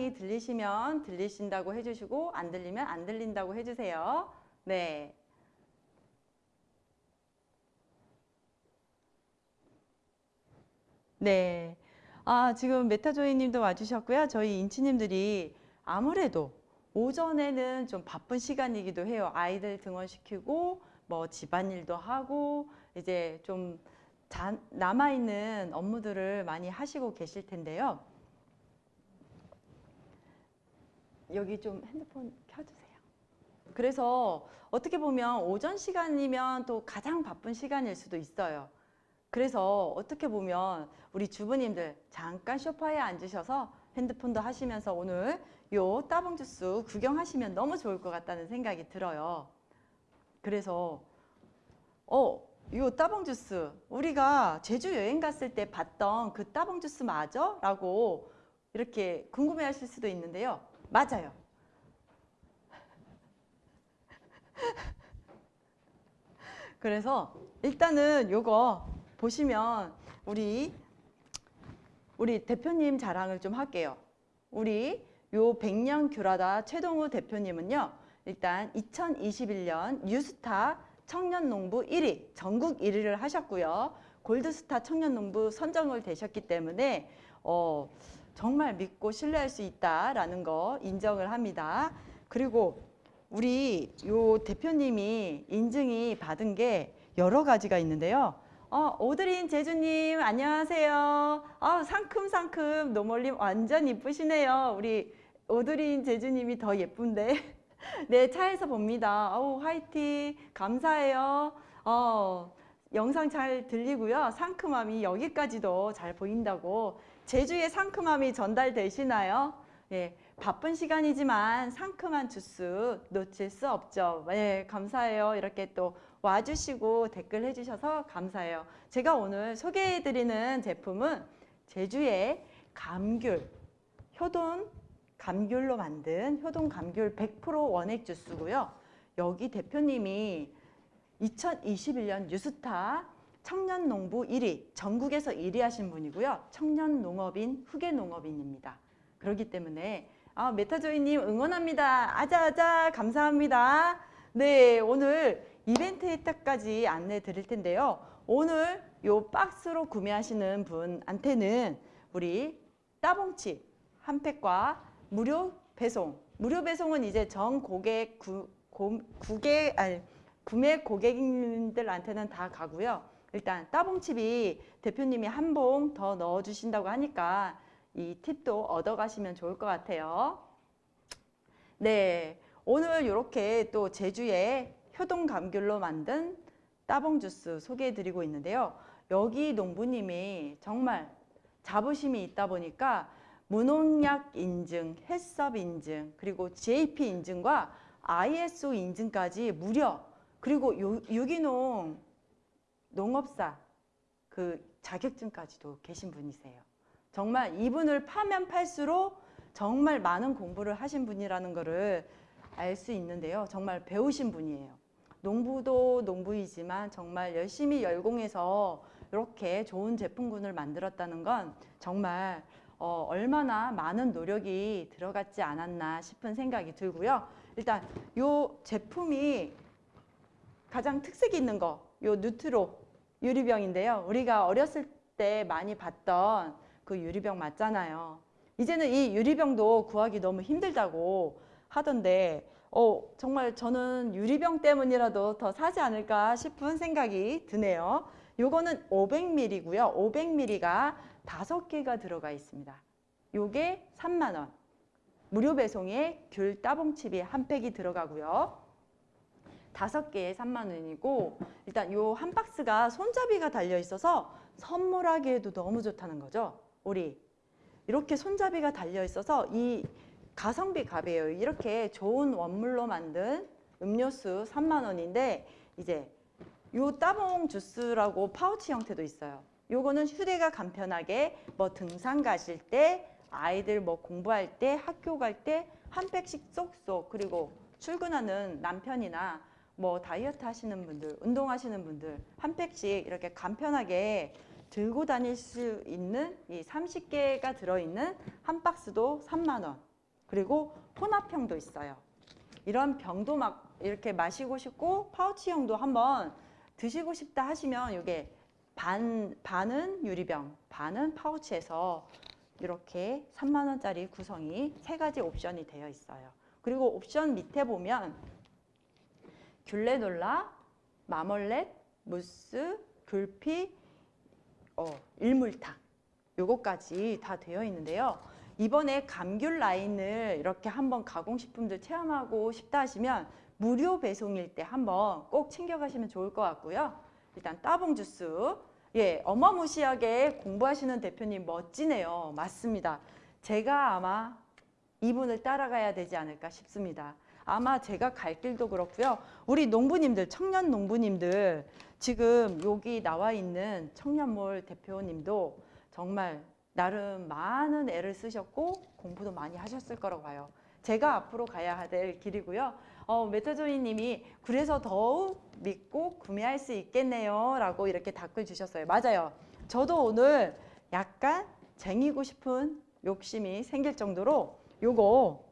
영상이 들리시면 들리신다고 해주시고 안 들리면 안 들린다고 해주세요. 네. 네. 아, 지금 메타조이 님도 와주셨고요. 저희 인치님들이 아무래도 오전에는 좀 바쁜 시간이기도 해요. 아이들 등원시키고, 뭐 집안일도 하고, 이제 좀 자- 남아있는 업무들을 많이 하시고 계실 텐데요. 여기 좀 핸드폰 켜주세요. 그래서 어떻게 보면 오전 시간이면 또 가장 바쁜 시간일 수도 있어요. 그래서 어떻게 보면 우리 주부님들 잠깐 소파에 앉으셔서 핸드폰도 하시면서 오늘 요 따봉 주스 구경하시면 너무 좋을 것 같다는 생각이 들어요. 그래서 어, 요 따봉 주스 우리가 제주 여행 갔을 때 봤던 그 따봉 주스 맞아? 라고 이렇게 궁금해 하실 수도 있는데요. 맞아요. 그래서 일단은 요거 보시면 우리 우리 대표님 자랑을 좀 할게요. 우리 요 백년 귤하다 최동우 대표님은요. 일단 2021년 뉴스타 청년농부 1위, 전국 1위를 하셨고요. 골드스타 청년농부 선정을 되셨기 때문에 어, 정말 믿고 신뢰할 수 있다라는 거 인정을 합니다. 그리고 우리 요 대표님이 인증이 받은 게 여러 가지가 있는데요. 어, 오드린 제주님 안녕하세요. 아, 상큼상큼 노멀님 완전 이쁘시네요. 우리 오드린 제주님이 더 예쁜데. 네, 차에서 봅니다. 어우, 화이팅. 감사해요. 어, 영상 잘 들리고요. 상큼함이 여기까지도 잘 보인다고. 제주의 상큼함이 전달되시나요? 예, 바쁜 시간이지만 상큼한 주스 놓칠 수 없죠. 예, 감사해요. 이렇게 또 와주시고 댓글 해주셔서 감사해요. 제가 오늘 소개해드리는 제품은 제주의 감귤, 효돈 감귤로 만든 효돈 감귤 100% 원액 주스고요. 여기 대표님이 2021년 뉴스타 청년 농부 1위, 전국에서 1위 하신 분이고요. 청년 농업인, 후계 농업인입니다. 그렇기 때문에 아, 메타조이님 응원합니다. 아자아자 감사합니다. 네, 오늘 이벤트 혜택까지 안내 드릴 텐데요. 오늘 요 박스로 구매하시는 분한테는 우리 따봉치 한 팩과 무료 배송. 무료 배송은 이제 전 고객 구, 고, 구개 아니 구매 고객님들한테는 다 가고요. 일단 따봉칩이 대표님이 한 봉 더 넣어 주신다고 하니까 이 팁도 얻어 가시면 좋을 것 같아요. 네. 오늘 이렇게 또 제주의 효동 감귤로 만든 따봉 주스 소개해 드리고 있는데요. 여기 농부님이 정말 자부심이 있다 보니까 무농약 인증, 햇섭 인증, 그리고 GAP 인증과 ISO 인증까지 무려 그리고 유- 유기농 농업사 그 자격증까지도 계신 분이세요. 정말 이분을 파면 팔수록 정말 많은 공부를 하신 분이라는 것을 알 수 있는데요. 정말 배우신 분이에요. 농부도 농부이지만 정말 열심히 열공해서 이렇게 좋은 제품군을 만들었다는 건 정말 어, 얼마나 많은 노력이 들어갔지 않았나 싶은 생각이 들고요. 일단 이 제품이 가장 특색이 있는 거, 요 누트로 유리병인데요. 우리가 어렸을 때 많이 봤던 그 유리병 맞잖아요. 이제는 이 유리병도 구하기 너무 힘들다고 하던데, 어, 정말 저는 유리병 때문이라도 더 사지 않을까 싶은 생각이 드네요. 요거는 500ml고요. 500ml가 다섯 개가 들어가 있습니다. 요게 3만 원. 무료 배송에 귤 따봉칩이 한 팩이 들어가고요. 다섯 개에 3만 원이고 일단 요 한 박스가 손잡이가 달려 있어서 선물하기에도 너무 좋다는 거죠. 우리 이렇게 손잡이가 달려 있어서 이 가성비 값이에요. 이렇게 좋은 원물로 만든 음료수 3만 원인데 이제 요 따봉 주스라고 파우치 형태도 있어요. 요거는 휴대가 간편하게 뭐 등산 가실 때 아이들 뭐 공부할 때 학교 갈 때 한 팩씩 쏙쏙 그리고 출근하는 남편이나 뭐 다이어트 하시는 분들 운동하시는 분들 한 팩씩 이렇게 간편하게 들고 다닐 수 있는 이 30개가 들어있는 한 박스도 3만 원 그리고 혼합형도 있어요. 이런 병도 막 이렇게 마시고 싶고 파우치형도 한번 드시고 싶다 하시면 이게 반, 반은 유리병, 반은 파우치에서 이렇게 3만 원짜리 구성이 세 가지 옵션이 되어 있어요. 그리고 옵션 밑에 보면 귤레놀라, 마멀렛, 무스, 귤피, 어, 일물탕 요거까지 다 되어 있는데요. 이번에 감귤 라인을 이렇게 한번 가공식품들 체험하고 싶다 하시면 무료 배송일 때 한번 꼭 챙겨가시면 좋을 것 같고요. 일단 따봉 주스. 예, 어마무시하게 공부하시는 대표님 멋지네요. 맞습니다. 제가 아마 이분을 따라가야 되지 않을까 싶습니다. 아마 제가 갈 길도 그렇고요. 우리 농부님들, 청년 농부님들 지금 여기 나와 있는 청년몰 대표님도 정말 나름 많은 애를 쓰셨고 공부도 많이 하셨을 거라고 봐요. 제가 앞으로 가야 될 길이고요. 어, 메타조이 님이 그래서 더욱 믿고 구매할 수 있겠네요. 라고 이렇게 댓글 주셨어요. 맞아요. 저도 오늘 약간 쟁이고 싶은 욕심이 생길 정도로 요거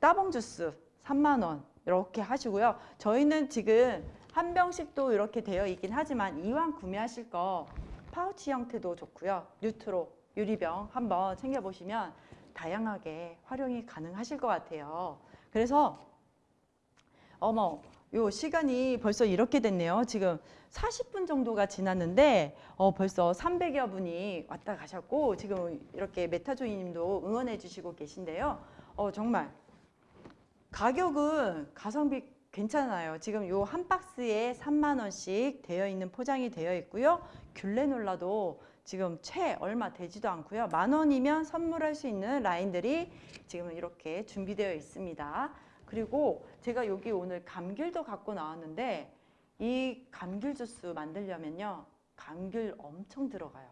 따봉 주스 3만 원 이렇게 하시고요. 저희는 지금 한 병씩도 이렇게 되어 있긴 하지만 이왕 구매하실 거 파우치 형태도 좋고요. 뉴트로 유리병 한번 챙겨보시면 다양하게 활용이 가능하실 것 같아요. 그래서 어머 요 시간이 벌써 이렇게 됐네요. 지금 40분 정도가 지났는데 어, 벌써 300여 분이 왔다 가셨고 지금 이렇게 메타조이 님도 응원해 주시고 계신데요. 어, 정말 가격은 가성비 괜찮아요. 지금 요 한 박스에 3만 원씩 되어 있는 포장이 되어 있고요. 귤레놀라도 지금 채 얼마 되지도 않고요. 만 원이면 선물할 수 있는 라인들이 지금 이렇게 준비되어 있습니다. 그리고 제가 여기 오늘 감귤도 갖고 나왔는데 이 감귤 주스 만들려면요. 감귤 엄청 들어가요.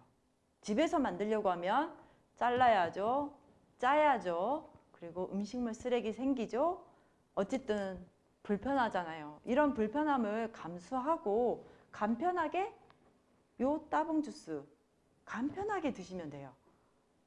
집에서 만들려고 하면 잘라야죠. 짜야죠. 그리고 음식물 쓰레기 생기죠. 어쨌든 불편하잖아요. 이런 불편함을 감수하고 간편하게 요 따봉 주스 간편하게 드시면 돼요.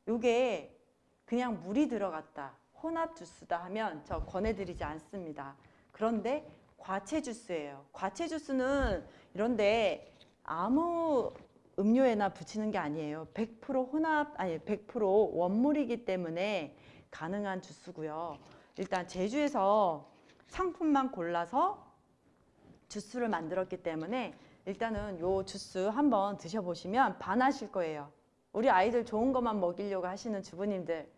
요게 그냥 물이 들어갔다. 혼합 주스다 하면 저 권해드리지 않습니다. 그런데 과채 주스예요. 과채 주스는 이런데 아무 음료에나 붙이는 게 아니에요. 100% 혼합 아니 100% 원물이기 때문에 가능한 주스고요. 일단 제주에서 상품만 골라서 주스를 만들었기 때문에 일단은 요 주스 한번 드셔보시면 반하실 거예요. 우리 아이들 좋은 것만 먹이려고 하시는 주부님들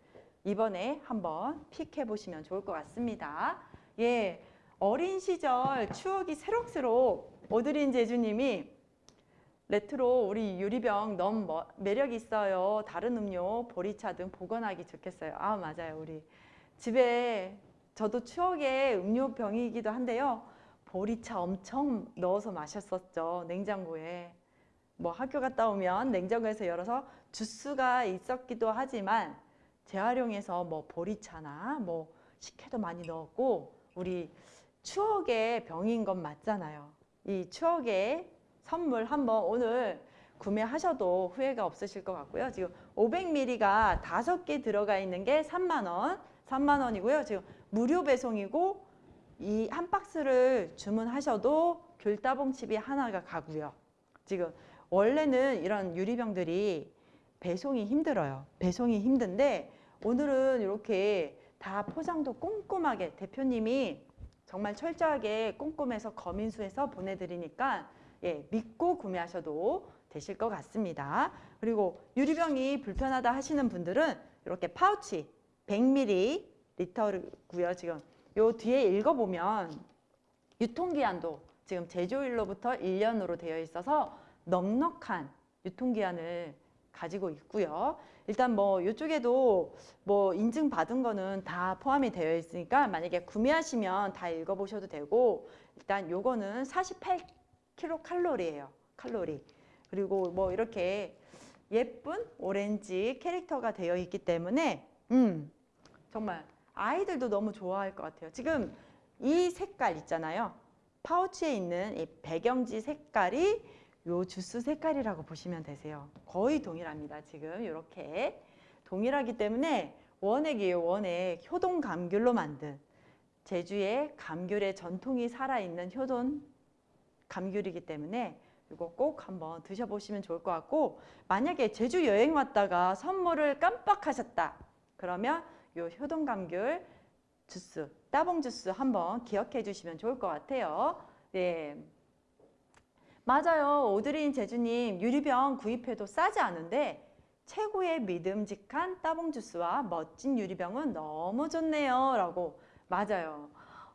이번에 한번 픽해 보시면 좋을 것 같습니다. 예, 어린 시절 추억이 새록새록 오드린 제주님이 레트로 우리 유리병 너무 뭐- 매력 있어요. 다른 음료, 보리차 등 보관하기 좋겠어요. 아 맞아요, 우리 집에 저도 추억의 음료병이기도 한데요. 보리차 엄청 넣어서 마셨었죠. 냉장고에. 뭐 학교 갔다 오면 냉장고에서 열어서 주스가 있었기도 하지만 재활용해서 뭐 보리차나 뭐 식혜도 많이 넣었고 우리 추억의 병인 건 맞잖아요. 이 추억의 선물 한번 오늘 구매하셔도 후회가 없으실 것 같고요. 지금 500ml가 다섯 개 들어가 있는 게 3만 원, 3만 원이고요. 지금 무료 배송이고 이 한 박스를 주문하셔도 귤따봉칩이 하나가 가고요. 지금 원래는 이런 유리병들이 배송이 힘들어요. 배송이 힘든데 오늘은 이렇게 다 포장도 꼼꼼하게 대표님이 정말 철저하게 꼼꼼해서 거민수해서 보내드리니까 예, 믿고 구매하셔도 되실 것 같습니다. 그리고 유리병이 불편하다 하시는 분들은 이렇게 파우치 100ml 리터고요. 지금 요 뒤에 읽어보면 유통기한도 지금 제조일로부터 1년으로 되어 있어서 넉넉한 유통기한을 가지고 있고요. 일단 뭐 이쪽에도 뭐 인증 받은 거는 다 포함이 되어 있으니까 만약에 구매하시면 다 읽어보셔도 되고 일단 요거는 48kcal 칼로리예요. 칼로리. 그리고 뭐 이렇게 예쁜 오렌지 캐릭터가 되어 있기 때문에 음 정말 아이들도 너무 좋아할 것 같아요. 지금 이 색깔 있잖아요. 파우치에 있는 이 배경지 색깔이 요 주스 색깔이라고 보시면 되세요. 거의 동일합니다. 지금 이렇게 동일하기 때문에 원액이에요. 원액 효동 감귤로 만든 제주의 감귤의 전통이 살아있는 효돈 감귤이기 때문에 이거 꼭 한번 드셔보시면 좋을 것 같고 만약에 제주 여행 왔다가 선물을 깜빡하셨다 그러면 요 효동 감귤 주스 따봉 주스 한번 기억해 주시면 좋을 것 같아요. 네. 맞아요. 오드린 제주님 유리병 구입해도 싸지 않은데 최고의 믿음직한 따봉 주스와 멋진 유리병은 너무 좋네요. 라고 맞아요.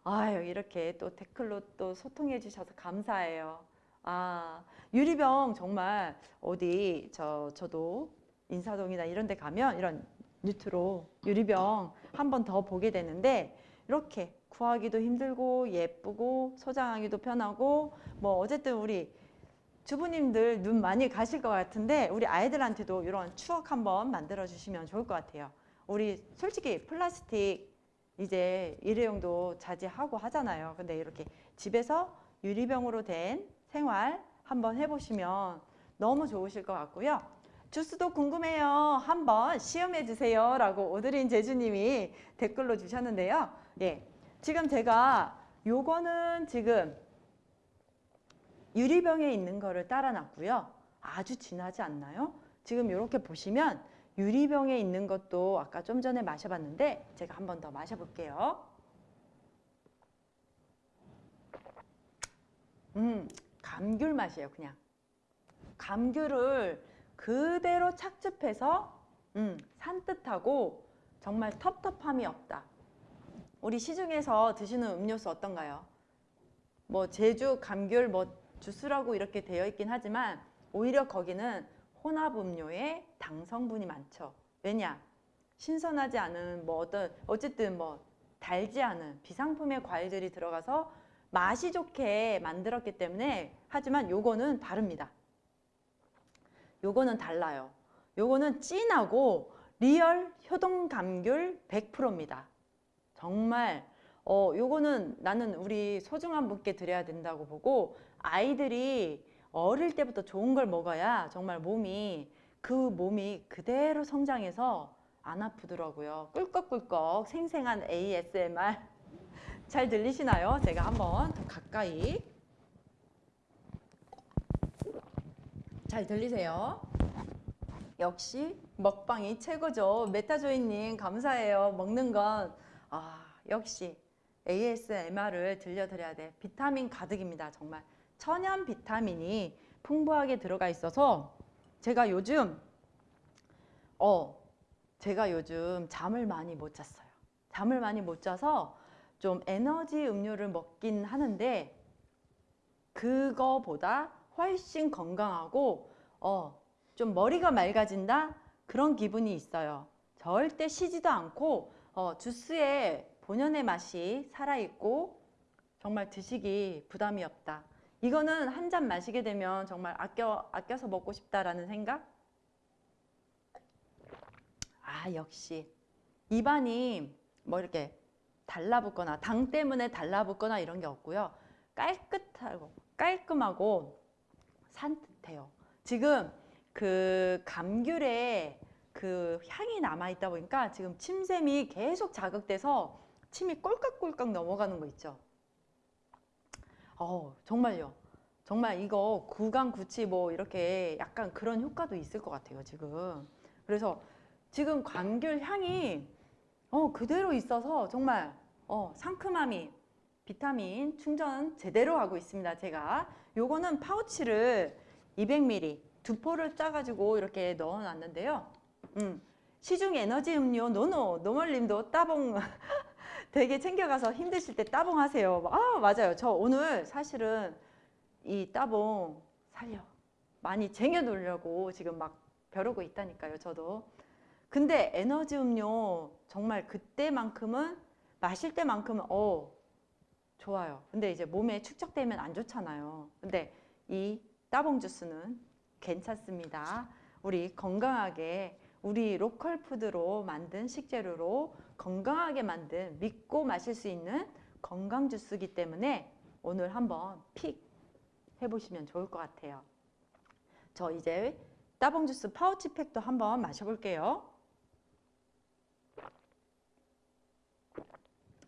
아유 이렇게 또 댓글로 또 소통해 주셔서 감사해요. 아 유리병 정말 어디 저 저도 인사동이나 이런 데 가면 이런 뉴트로 유리병 한 번 더 보게 되는데 이렇게 구하기도 힘들고 예쁘고 소장하기도 편하고 뭐 어쨌든 우리 주부님들 눈 많이 가실 것 같은데 우리 아이들한테도 이런 추억 한번 만들어 주시면 좋을 것 같아요. 우리 솔직히 플라스틱 이제 일회용도 자제하고 하잖아요. 근데 이렇게 집에서 유리병으로 된 생활 한번 해보시면 너무 좋으실 것 같고요. 주스도 궁금해요. 한번 시험해 주세요. 라고 오드린 제주님이 댓글로 주셨는데요. 예. 지금 제가 요거는 지금 유리병에 있는 거를 따라 놨고요. 아주 진하지 않나요? 지금 이렇게 보시면 유리병에 있는 것도 아까 좀 전에 마셔봤는데 제가 한 번 더 마셔볼게요. 음, 감귤 맛이에요, 그냥. 감귤을 그대로 착즙해서 음, 산뜻하고 정말 텁텁함이 없다. 우리 시중에서 드시는 음료수 어떤가요? 뭐 제주 감귤 뭐 주스라고 이렇게 되어 있긴 하지만 오히려 거기는 혼합 음료에 당 성분이 많죠. 왜냐? 신선하지 않은 뭐 어떤 어쨌든 뭐 달지 않은 비상품의 과일들이 들어가서 맛이 좋게 만들었기 때문에 하지만 요거는 다릅니다. 요거는 달라요. 요거는 진하고 real 효동 감귤 100%입니다. 정말 어 요거는 나는 우리 소중한 분께 드려야 된다고 보고 아이들이 어릴 때부터 좋은 걸 먹어야 정말 몸이 그 몸이 그대로 성장해서 안 아프더라고요. 꿀꺽꿀꺽 생생한 ASMR 잘 들리시나요? 제가 한번 더 가까이 잘 들리세요? 역시 먹방이 최고죠. 메타조이님 감사해요. 먹는 건 아, 역시 ASMR을 들려드려야 돼. 비타민 가득입니다. 정말 천연 비타민이 풍부하게 들어가 있어서 제가 요즘 어 제가 요즘 잠을 많이 못 잤어요. 잠을 많이 못 자서 좀 에너지 음료를 먹긴 하는데 그거보다 훨씬 건강하고 어, 좀 머리가 맑아진다 그런 기분이 있어요. 절대 쉬지도 않고 어, 주스에 본연의 맛이 살아있고 정말 드시기 부담이 없다. 이거는 한 잔 마시게 되면 정말 아껴, 아껴서 먹고 싶다라는 생각? 아 역시 입안이 뭐 이렇게 달라붙거나 당 때문에 달라붙거나 이런 게 없고요. 깔끗하고 깔끔하고 산뜻해요. 지금 그 감귤에 그 향이 남아 있다 보니까 지금 침샘이 계속 자극돼서 침이 꼴깍꼴깍 넘어가는 거 있죠. 어 정말요. 정말 이거 구강 구치 뭐 이렇게 약간 그런 효과도 있을 것 같아요 지금. 그래서 지금 감귤 향이 어 그대로 있어서 정말 어 상큼함이 비타민 충전 제대로 하고 있습니다 제가. 요거는 파우치를 200ml 두 포를 짜가지고 이렇게 넣어놨는데요. 음, 시중 에너지 음료 no no 노멀님도 따봉 되게 챙겨가서 힘드실 때 따봉 하세요. 아 맞아요. 저 오늘 사실은 이 따봉 살려 많이 쟁여놓으려고 지금 막 벼르고 있다니까요. 저도. 근데 에너지 음료 정말 그때만큼은 마실 때만큼은 어 좋아요. 근데 이제 몸에 축적되면 안 좋잖아요. 근데 이 따봉 주스는 괜찮습니다. 우리 건강하게 우리 로컬 푸드로 만든 식재료로 건강하게 만든 믿고 마실 수 있는 건강 주스이기 때문에 오늘 한번 pick 해보시면 좋을 것 같아요. 저 이제 따봉 주스 파우치 팩도 한번 마셔볼게요.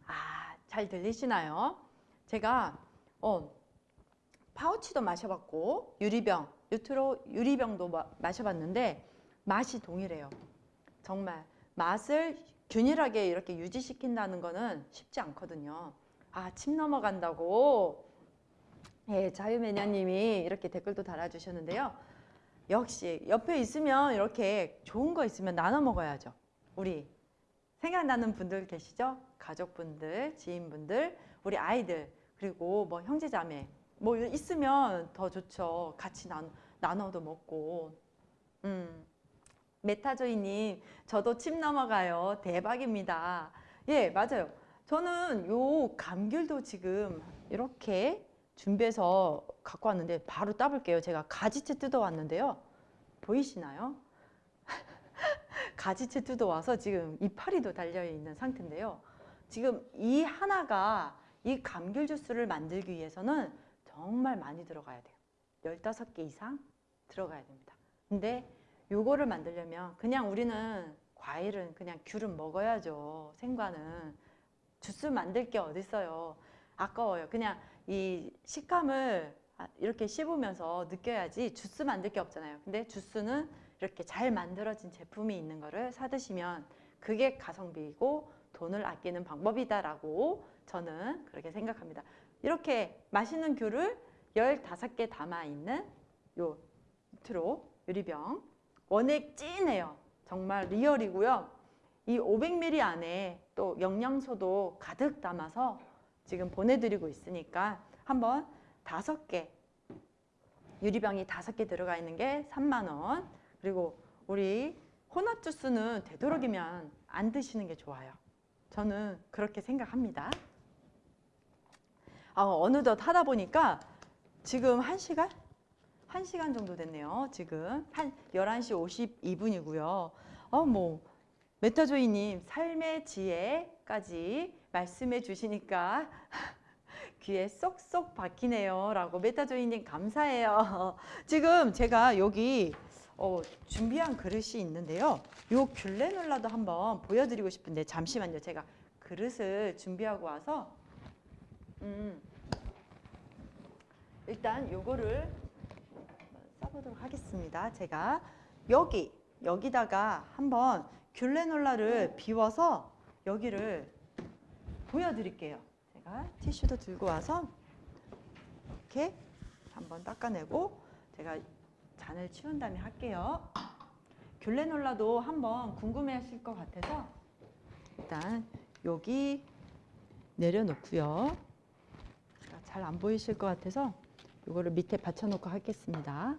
아, 잘 들리시나요? 제가 어, 파우치도 마셔봤고 유리병, 유트로 유리병도 마, 마셔봤는데 맛이 동일해요. 정말 맛을 균일하게 이렇게 유지시킨다는 거는 쉽지 않거든요. 아, 침 넘어간다고 예, 자유매냐님이 이렇게 댓글도 달아주셨는데요. 역시 옆에 있으면 이렇게 좋은 거 있으면 나눠 먹어야죠. 우리 생각나는 분들 계시죠? 가족분들, 지인분들, 우리 아이들, 그리고 뭐 형제자매 뭐 있으면 더 좋죠. 같이 나, 나눠도 먹고. 음. 메타조이님, 저도 침 넘어가요. 대박입니다. 예, 맞아요. 저는 요 감귤도 지금 이렇게 준비해서 갖고 왔는데 바로 따볼게요. 제가 가지채 뜯어왔는데요. 보이시나요? 가지채 뜯어와서 지금 이파리도 달려있는 상태인데요. 지금 이 하나가 이 감귤 주스를 만들기 위해서는 정말 많이 들어가야 돼요. 15개 이상 들어가야 됩니다. 근데 요거를 만들려면 그냥 우리는 과일은 그냥 귤은 먹어야죠. 생과는. 주스 만들 게 어딨어요. 아까워요. 그냥 이 식감을 이렇게 씹으면서 느껴야지 주스 만들 게 없잖아요. 근데 주스는 이렇게 잘 만들어진 제품이 있는 거를 사드시면 그게 가성비이고 돈을 아끼는 방법이다라고 저는 그렇게 생각합니다. 이렇게 맛있는 귤을 15개 담아있는 요 트로 유리병 원액 찐해요. 정말 리얼이고요. 이 500ml 안에 또 영양소도 가득 담아서 지금 보내드리고 있으니까 한번 다섯 개 유리병이 다섯 개 들어가 있는 게 3만 원 그리고 우리 혼합 주스는 되도록이면 안 드시는 게 좋아요. 저는 그렇게 생각합니다. 아, 어느덧 하다 보니까 지금 1시간? 1시간 정도 됐네요. 지금 한 11시 52분이고요. 어, 뭐 메타조이님 삶의 지혜까지 말씀해 주시니까 귀에 쏙쏙 박히네요. 라고 메타조이님 감사해요. 지금 제가 여기 어, 준비한 그릇이 있는데요. 요 귤레놀라도 한번 보여드리고 싶은데 잠시만요. 제가 그릇을 준비하고 와서 음, 일단 요거를 써보도록 하겠습니다. 제가 여기 여기다가 한번 귤레놀라를 비워서 여기를 보여드릴게요. 제가 티슈도 들고 와서 이렇게 한번 닦아내고 제가 잔을 치운 다음에 할게요. 귤레놀라도 한번 궁금해 하실 것 같아서 일단 여기 내려놓고요. 잘 안 보이실 것 같아서 이거를 밑에 받쳐놓고 하겠습니다.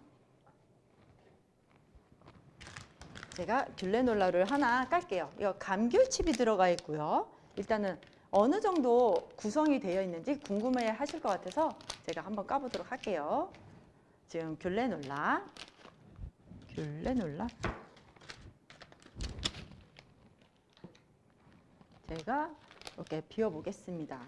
제가 귤레놀라를 하나 깔게요. 이거 감귤칩이 들어가 있고요. 일단은 어느 정도 구성이 되어 있는지 궁금해 하실 것 같아서 제가 한번 까보도록 할게요. 지금 귤레놀라, 귤레놀라. 제가 이렇게 비워 보겠습니다.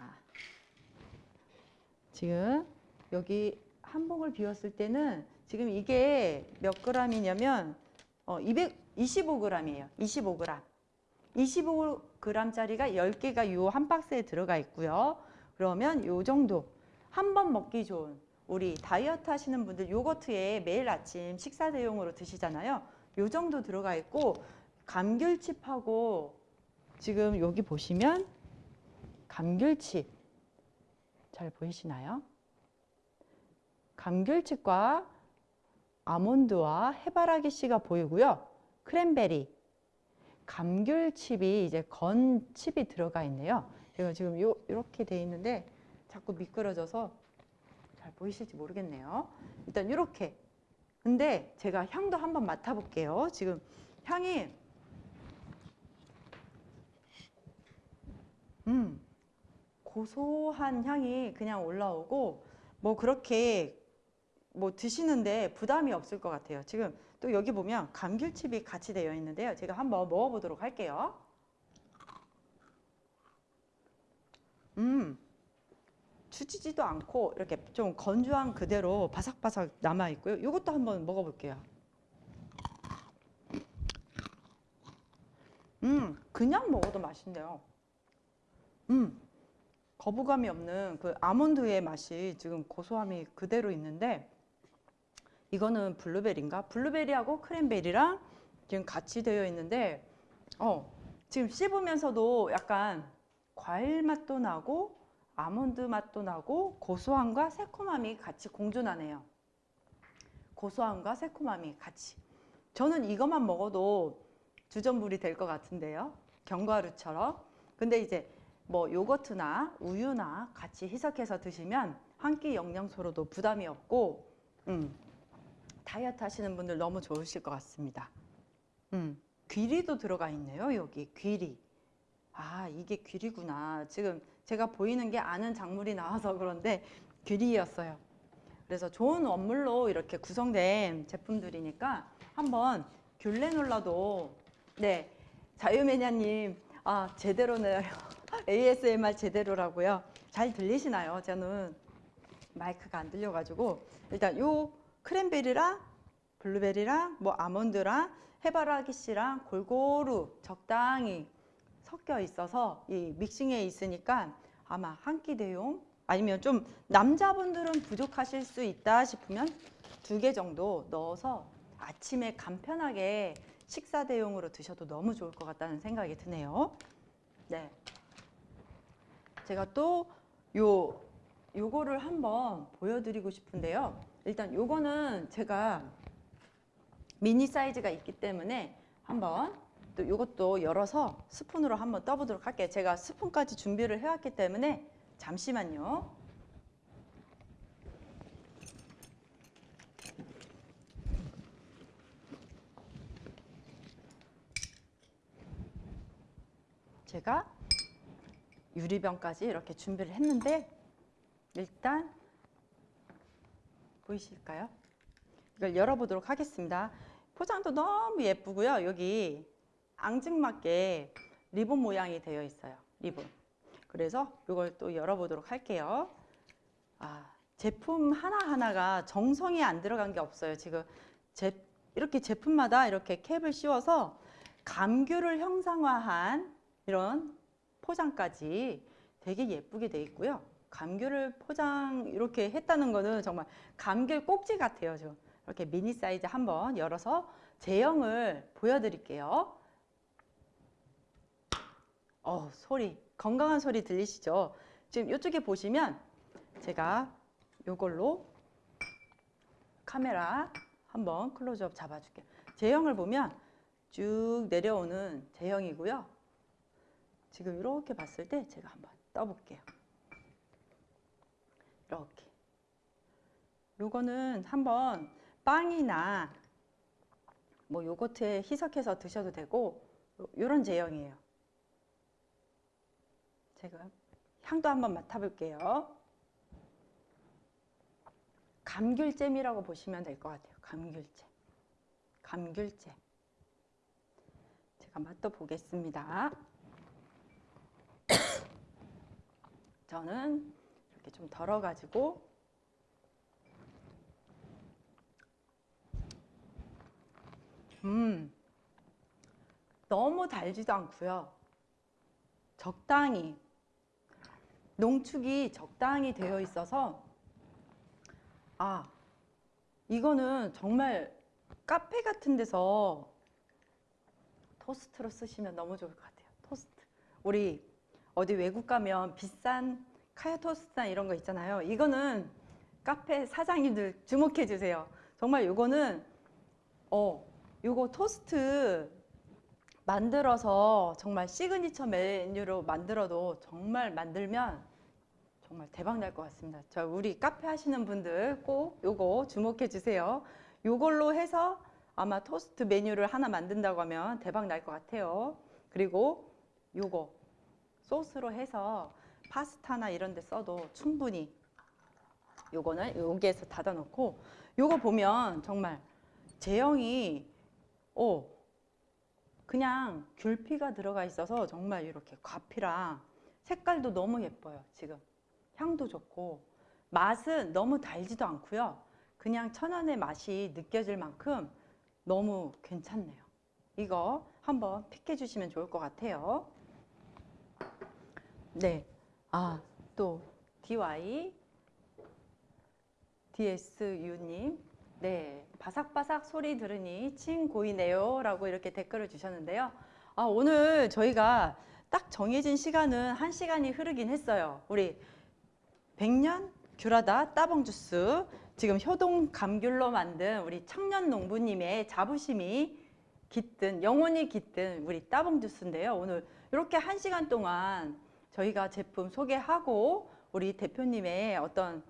지금 여기 한 봉을 비웠을 때는 지금 이게 몇 그램이냐면 어, 225g이에요. 25g. 25g짜리가 10개가 요한 박스에 들어가 있고요. 그러면 요 정도 한 번 먹기 좋은 우리 다이어트 하시는 분들 요거트에 매일 아침 식사 대용으로 드시잖아요. 요 정도 들어가 있고 감귤칩하고 지금 여기 보시면 감귤칩 잘 보이시나요? 감귤칩과 아몬드와 해바라기 씨가 보이고요. 크랜베리, 감귤칩이 이제 건 칩이 들어가 있네요. 제가 지금 요 이렇게 돼 있는데 자꾸 미끄러져서 잘 보이실지 모르겠네요. 일단 이렇게. 근데 제가 향도 한번 맡아볼게요. 지금 향이 음 고소한 향이 그냥 올라오고 뭐 그렇게 뭐 드시는데 부담이 없을 것 같아요. 지금 또 여기 보면 감귤칩이 같이 되어 있는데요. 제가 한번 먹어보도록 할게요. 음, 추지지도 않고 이렇게 좀 건조한 그대로 바삭바삭 남아 있고요. 이것도 한번 먹어볼게요. 음, 그냥 먹어도 맛있네요. 음, 거부감이 없는 그 아몬드의 맛이 지금 고소함이 그대로 있는데 이거는 블루베리인가? 블루베리하고 크랜베리랑 지금 같이 되어 있는데 어, 지금 씹으면서도 약간 과일 맛도 나고 아몬드 맛도 나고 고소함과 새콤함이 같이 공존하네요. 고소함과 새콤함이 같이. 저는 이것만 먹어도 주전부리 될 것 같은데요. 견과류처럼. 근데 이제 뭐 요거트나 우유나 같이 희석해서 드시면 한 끼 영양소로도 부담이 없고 음, 다이어트 하시는 분들 너무 좋으실 것 같습니다. 음, 귀리도 들어가 있네요. 여기 귀리. 아 이게 귀리구나. 지금 제가 보이는 게 아는 작물이 나와서 그런데 귀리였어요. 그래서 좋은 원물로 이렇게 구성된 제품들이니까 한번 귤레놀라도 네 자유매냐님 아 제대로네요. ASMR 제대로라고요. 잘 들리시나요? 저는 마이크가 안 들려가지고 일단 요 크랜베리랑 블루베리랑 뭐 아몬드랑 해바라기 씨랑 골고루 적당히 섞여 있어서 이 믹싱에 있으니까 아마 한 끼 대용 아니면 좀 남자분들은 부족하실 수 있다 싶으면 두 개 정도 넣어서 아침에 간편하게 식사 대용으로 드셔도 너무 좋을 것 같다는 생각이 드네요. 네. 제가 또 요 요거를 한번 보여드리고 싶은데요. 일단 요거는 제가 미니 사이즈가 있기 때문에 한번 또 이것도 열어서 스푼으로 한번 떠보도록 할게요. 제가 스푼까지 준비를 해왔기 때문에 잠시만요. 제가 유리병까지 이렇게 준비를 했는데 일단 보이실까요? 이걸 열어보도록 하겠습니다. 포장도 너무 예쁘고요. 여기 앙증맞게 리본 모양이 되어 있어요. 리본. 그래서 이걸 또 열어보도록 할게요. 아, 제품 하나하나가 정성이 안 들어간 게 없어요. 지금 제, 이렇게 제품마다 이렇게 캡을 씌워서 감귤을 형상화한 이런 포장까지 되게 예쁘게 돼 있고요. 감귤을 포장 이렇게 했다는 거는 정말 감귤 꼭지 같아요. 좀 이렇게 미니 사이즈 한번 열어서 제형을 보여드릴게요. 어 소리 건강한 소리 들리시죠? 지금 이쪽에 보시면 제가 이걸로 카메라 한번 클로즈업 잡아줄게요. 제형을 보면 쭉 내려오는 제형이고요. 지금 이렇게 봤을 때 제가 한번 떠볼게요. 이렇게. 요거는 한번 빵이나 뭐 요거트에 희석해서 드셔도 되고 요런 제형이에요. 제가 향도 한번 맡아볼게요. 감귤잼이라고 보시면 될 것 같아요. 감귤잼. 감귤잼. 제가 맛도 보겠습니다. 저는 이렇게 좀 덜어가지고 음 너무 달지도 않고요. 적당히 농축이 적당히 되어 있어서 아 이거는 정말 카페 같은 데서 토스트로 쓰시면 너무 좋을 것 같아요. 토스트. 우리 어디 외국 가면 비싼 카야 토스트나 이런 거 있잖아요. 이거는 카페 사장님들 주목해 주세요. 정말 이거는 어 요거 토스트 만들어서 정말 시그니처 메뉴로 만들어도 정말 만들면 정말 대박 날 것 같습니다. 저 우리 카페 하시는 분들 꼭 요거 주목해 주세요. 요걸로 해서 아마 토스트 메뉴를 하나 만든다고 하면 대박 날 것 같아요. 그리고 요거 소스로 해서 파스타나 이런 데 써도 충분히 요거는 여기에서 닫아 놓고 요거 보면 정말 제형이 오 그냥 귤피가 들어가 있어서 정말 이렇게 과피랑 색깔도 너무 예뻐요 지금 향도 좋고 맛은 너무 달지도 않고요 그냥 천연의 맛이 느껴질 만큼 너무 괜찮네요 이거 한번 픽해 주시면 좋을 것 같아요 네. 아, 또 DY DSU님. 네. 바삭바삭 소리 들으니 침 고이네요. 라고 이렇게 댓글을 주셨는데요. 아, 오늘 저희가 딱 정해진 시간은 한 시간이 흐르긴 했어요. 우리 백년 귤하다 따봉 주스. 지금 효동 감귤로 만든 우리 청년 농부님의 자부심이 깃든 영혼이 깃든 우리 따봉 주스인데요. 오늘 이렇게 한 시간 동안 저희가 제품 소개하고 우리 대표님의 어떤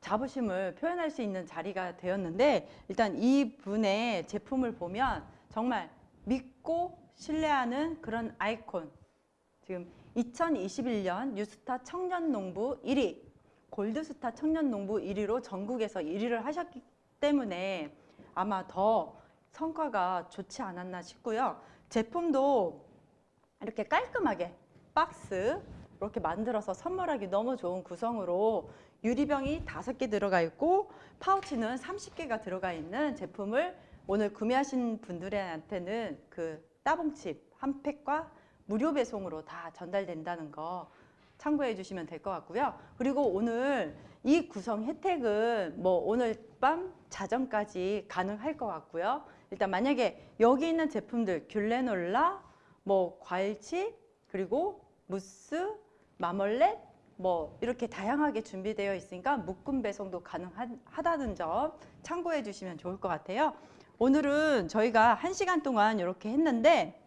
자부심을 표현할 수 있는 자리가 되었는데 일단 이분의 제품을 보면 정말 믿고 신뢰하는 그런 아이콘 지금 2021년 뉴스타 청년농부 1위 골드스타 청년 농부 1위로 전국에서 1위를 하셨기 때문에 아마 더 성과가 좋지 않았나 싶고요. 제품도 이렇게 깔끔하게 박스 이렇게 만들어서 선물하기 너무 좋은 구성으로 유리병이 다섯 개 들어가 있고 파우치는 30개가 들어가 있는 제품을 오늘 구매하신 분들한테는 그 따봉칩 한 팩과 무료 배송으로 다 전달된다는 거 참고해 주시면 될 것 같고요. 그리고 오늘 이 구성 혜택은 뭐 오늘 밤 자정까지 가능할 것 같고요. 일단 만약에 여기 있는 제품들 귤레놀라, 뭐 과일칩, 그리고 무스, 마멀렛 뭐 이렇게 다양하게 준비되어 있으니까 묶음 배송도 가능하다는 점 참고해 주시면 좋을 것 같아요. 오늘은 저희가 한 시간 동안 이렇게 했는데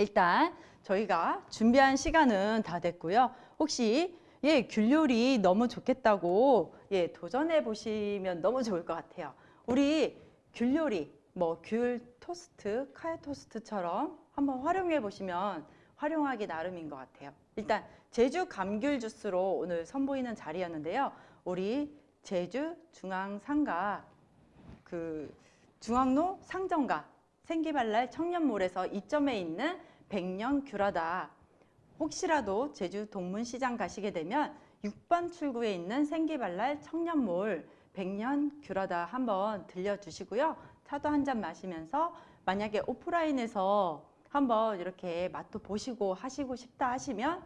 일단 저희가 준비한 시간은 다 됐고요. 혹시 예, 귤 요리 너무 좋겠다고 예, 도전해 보시면 너무 좋을 것 같아요. 우리 귤 요리 뭐 귤 토스트, 카야 토스트처럼 한번 활용해 보시면 활용하기 나름인 것 같아요. 일단 제주 감귤 주스로 오늘 선보이는 자리였는데요. 우리 제주 중앙상가 그 중앙로 상점가 생기발랄 청년몰에서 이점에 있는 백년 귤하다. 혹시라도 제주 동문시장 가시게 되면 6번 출구에 있는 생기발랄 청년몰 백년 귤하다 한번 들려주시고요. 차도 한 잔 마시면서 만약에 오프라인에서 한번 이렇게 맛도 보시고 하시고 싶다 하시면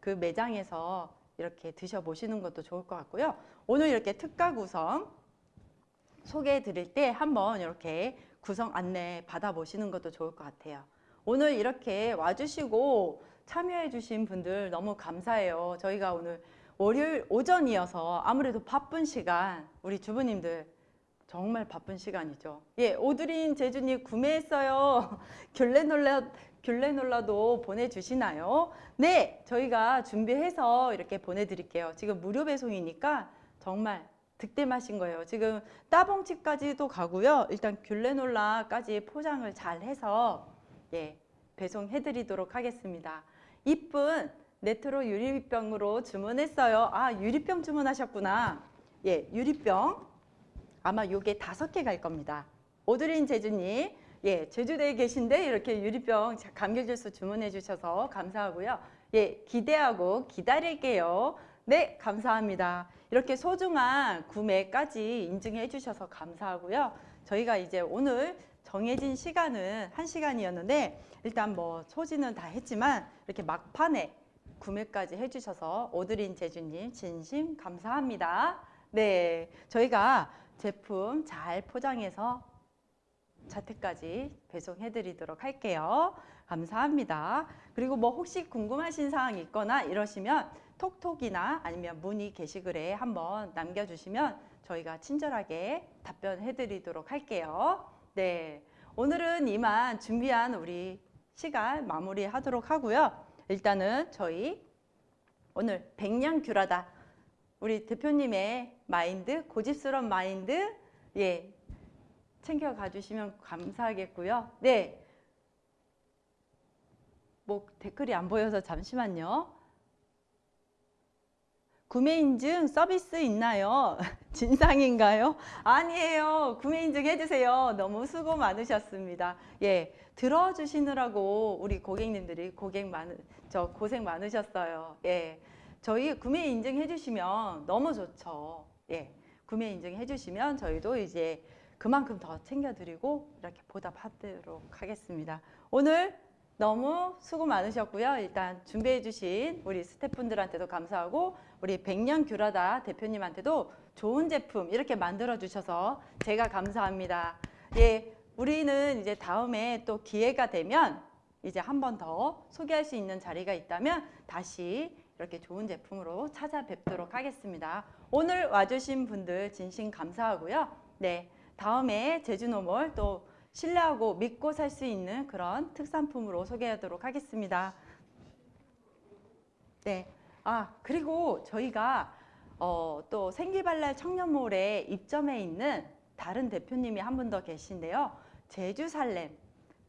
그 매장에서 이렇게 드셔보시는 것도 좋을 것 같고요. 오늘 이렇게 특가 구성 소개해 드릴 때 한번 이렇게 구성 안내 받아보시는 것도 좋을 것 같아요. 오늘 이렇게 와주시고 참여해 주신 분들 너무 감사해요. 저희가 오늘 월요일 오전이어서 아무래도 바쁜 시간 우리 주부님들 정말 바쁜 시간이죠. 예, 오드린 제주님 구매했어요. 귤레놀라 귤레놀라도 보내주시나요? 네, 저희가 준비해서 이렇게 보내드릴게요. 지금 무료 배송이니까 정말 득템하신 거예요. 지금 따봉집까지도 가고요. 일단 귤레놀라까지 포장을 잘 해서 예, 배송해드리도록 하겠습니다. 이쁜 네트로 유리병으로 주문했어요. 아, 유리병 주문하셨구나. 예, 유리병. 아마 요게 다섯 개 갈 겁니다. 오드린 제주님, 예, 제주도에 계신데 이렇게 유리병 감귤 주스 주문해 주셔서 감사하고요. 예, 기대하고 기다릴게요. 네, 감사합니다. 이렇게 소중한 구매까지 인증해 주셔서 감사하고요. 저희가 이제 오늘 정해진 시간은 한시간이었는데 일단 뭐 소지는 다 했지만 이렇게 막판에 구매까지 해주셔서 오드린 제주님 진심 감사합니다. 네, 저희가 제품 잘 포장해서 자택까지 배송해드리도록 할게요. 감사합니다. 그리고 뭐 혹시 궁금하신 사항 있거나 이러시면 톡톡이나 아니면 문의 게시글에 한번 남겨주시면 저희가 친절하게 답변해드리도록 할게요. 네, 오늘은 이만 준비한 우리 시간 마무리하도록 하고요. 일단은 저희 오늘 백년 귤하다 우리 대표님의 마인드 고집스러운 마인드 예 챙겨가 주시면 감사하겠고요. 네. 뭐 댓글이 안 보여서 잠시만요. 구매 인증 서비스 있나요? 진상인가요? 아니에요. 구매 인증 해주세요. 너무 수고 많으셨습니다. 예, 들어주시느라고 우리 고객님들이 고객 많으, 저 고생 많으셨어요. 예, 저희 구매 인증 해주시면 너무 좋죠. 예, 구매 인증 해주시면 저희도 이제 그만큼 더 챙겨드리고 이렇게 보답하도록 하겠습니다. 오늘 너무 수고 많으셨고요. 일단 준비해 주신 우리 스태프분들한테도 감사하고 우리 백년 귤하다 대표님한테도 좋은 제품 이렇게 만들어 주셔서 제가 감사합니다. 예, 우리는 이제 다음에 또 기회가 되면 이제 한 번 더 소개할 수 있는 자리가 있다면 다시 이렇게 좋은 제품으로 찾아뵙도록 하겠습니다. 오늘 와주신 분들 진심 감사하고요. 네, 다음에 제주노몰 또 신뢰하고 믿고 살 수 있는 그런 특산품으로 소개하도록 하겠습니다. 네. 아, 그리고 저희가 어, 또 생기발랄 청년몰에 입점해 있는 다른 대표님이 한 분 더 계신데요. 제주살렘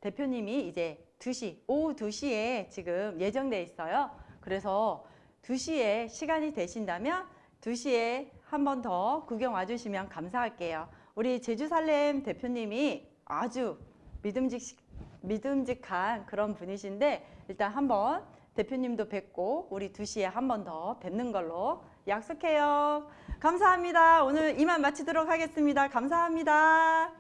대표님이 이제 2시, 오후 2시에 지금 예정돼 있어요. 그래서 2시에 시간이 되신다면 2시에 한 번 더 구경 와주시면 감사할게요. 우리 제주살렘 대표님이 아주 믿음직, 믿음직한 그런 분이신데 일단 한번 대표님도 뵙고 우리 2시에 한 번 더 뵙는 걸로 약속해요. 감사합니다. 오늘 이만 마치도록 하겠습니다. 감사합니다.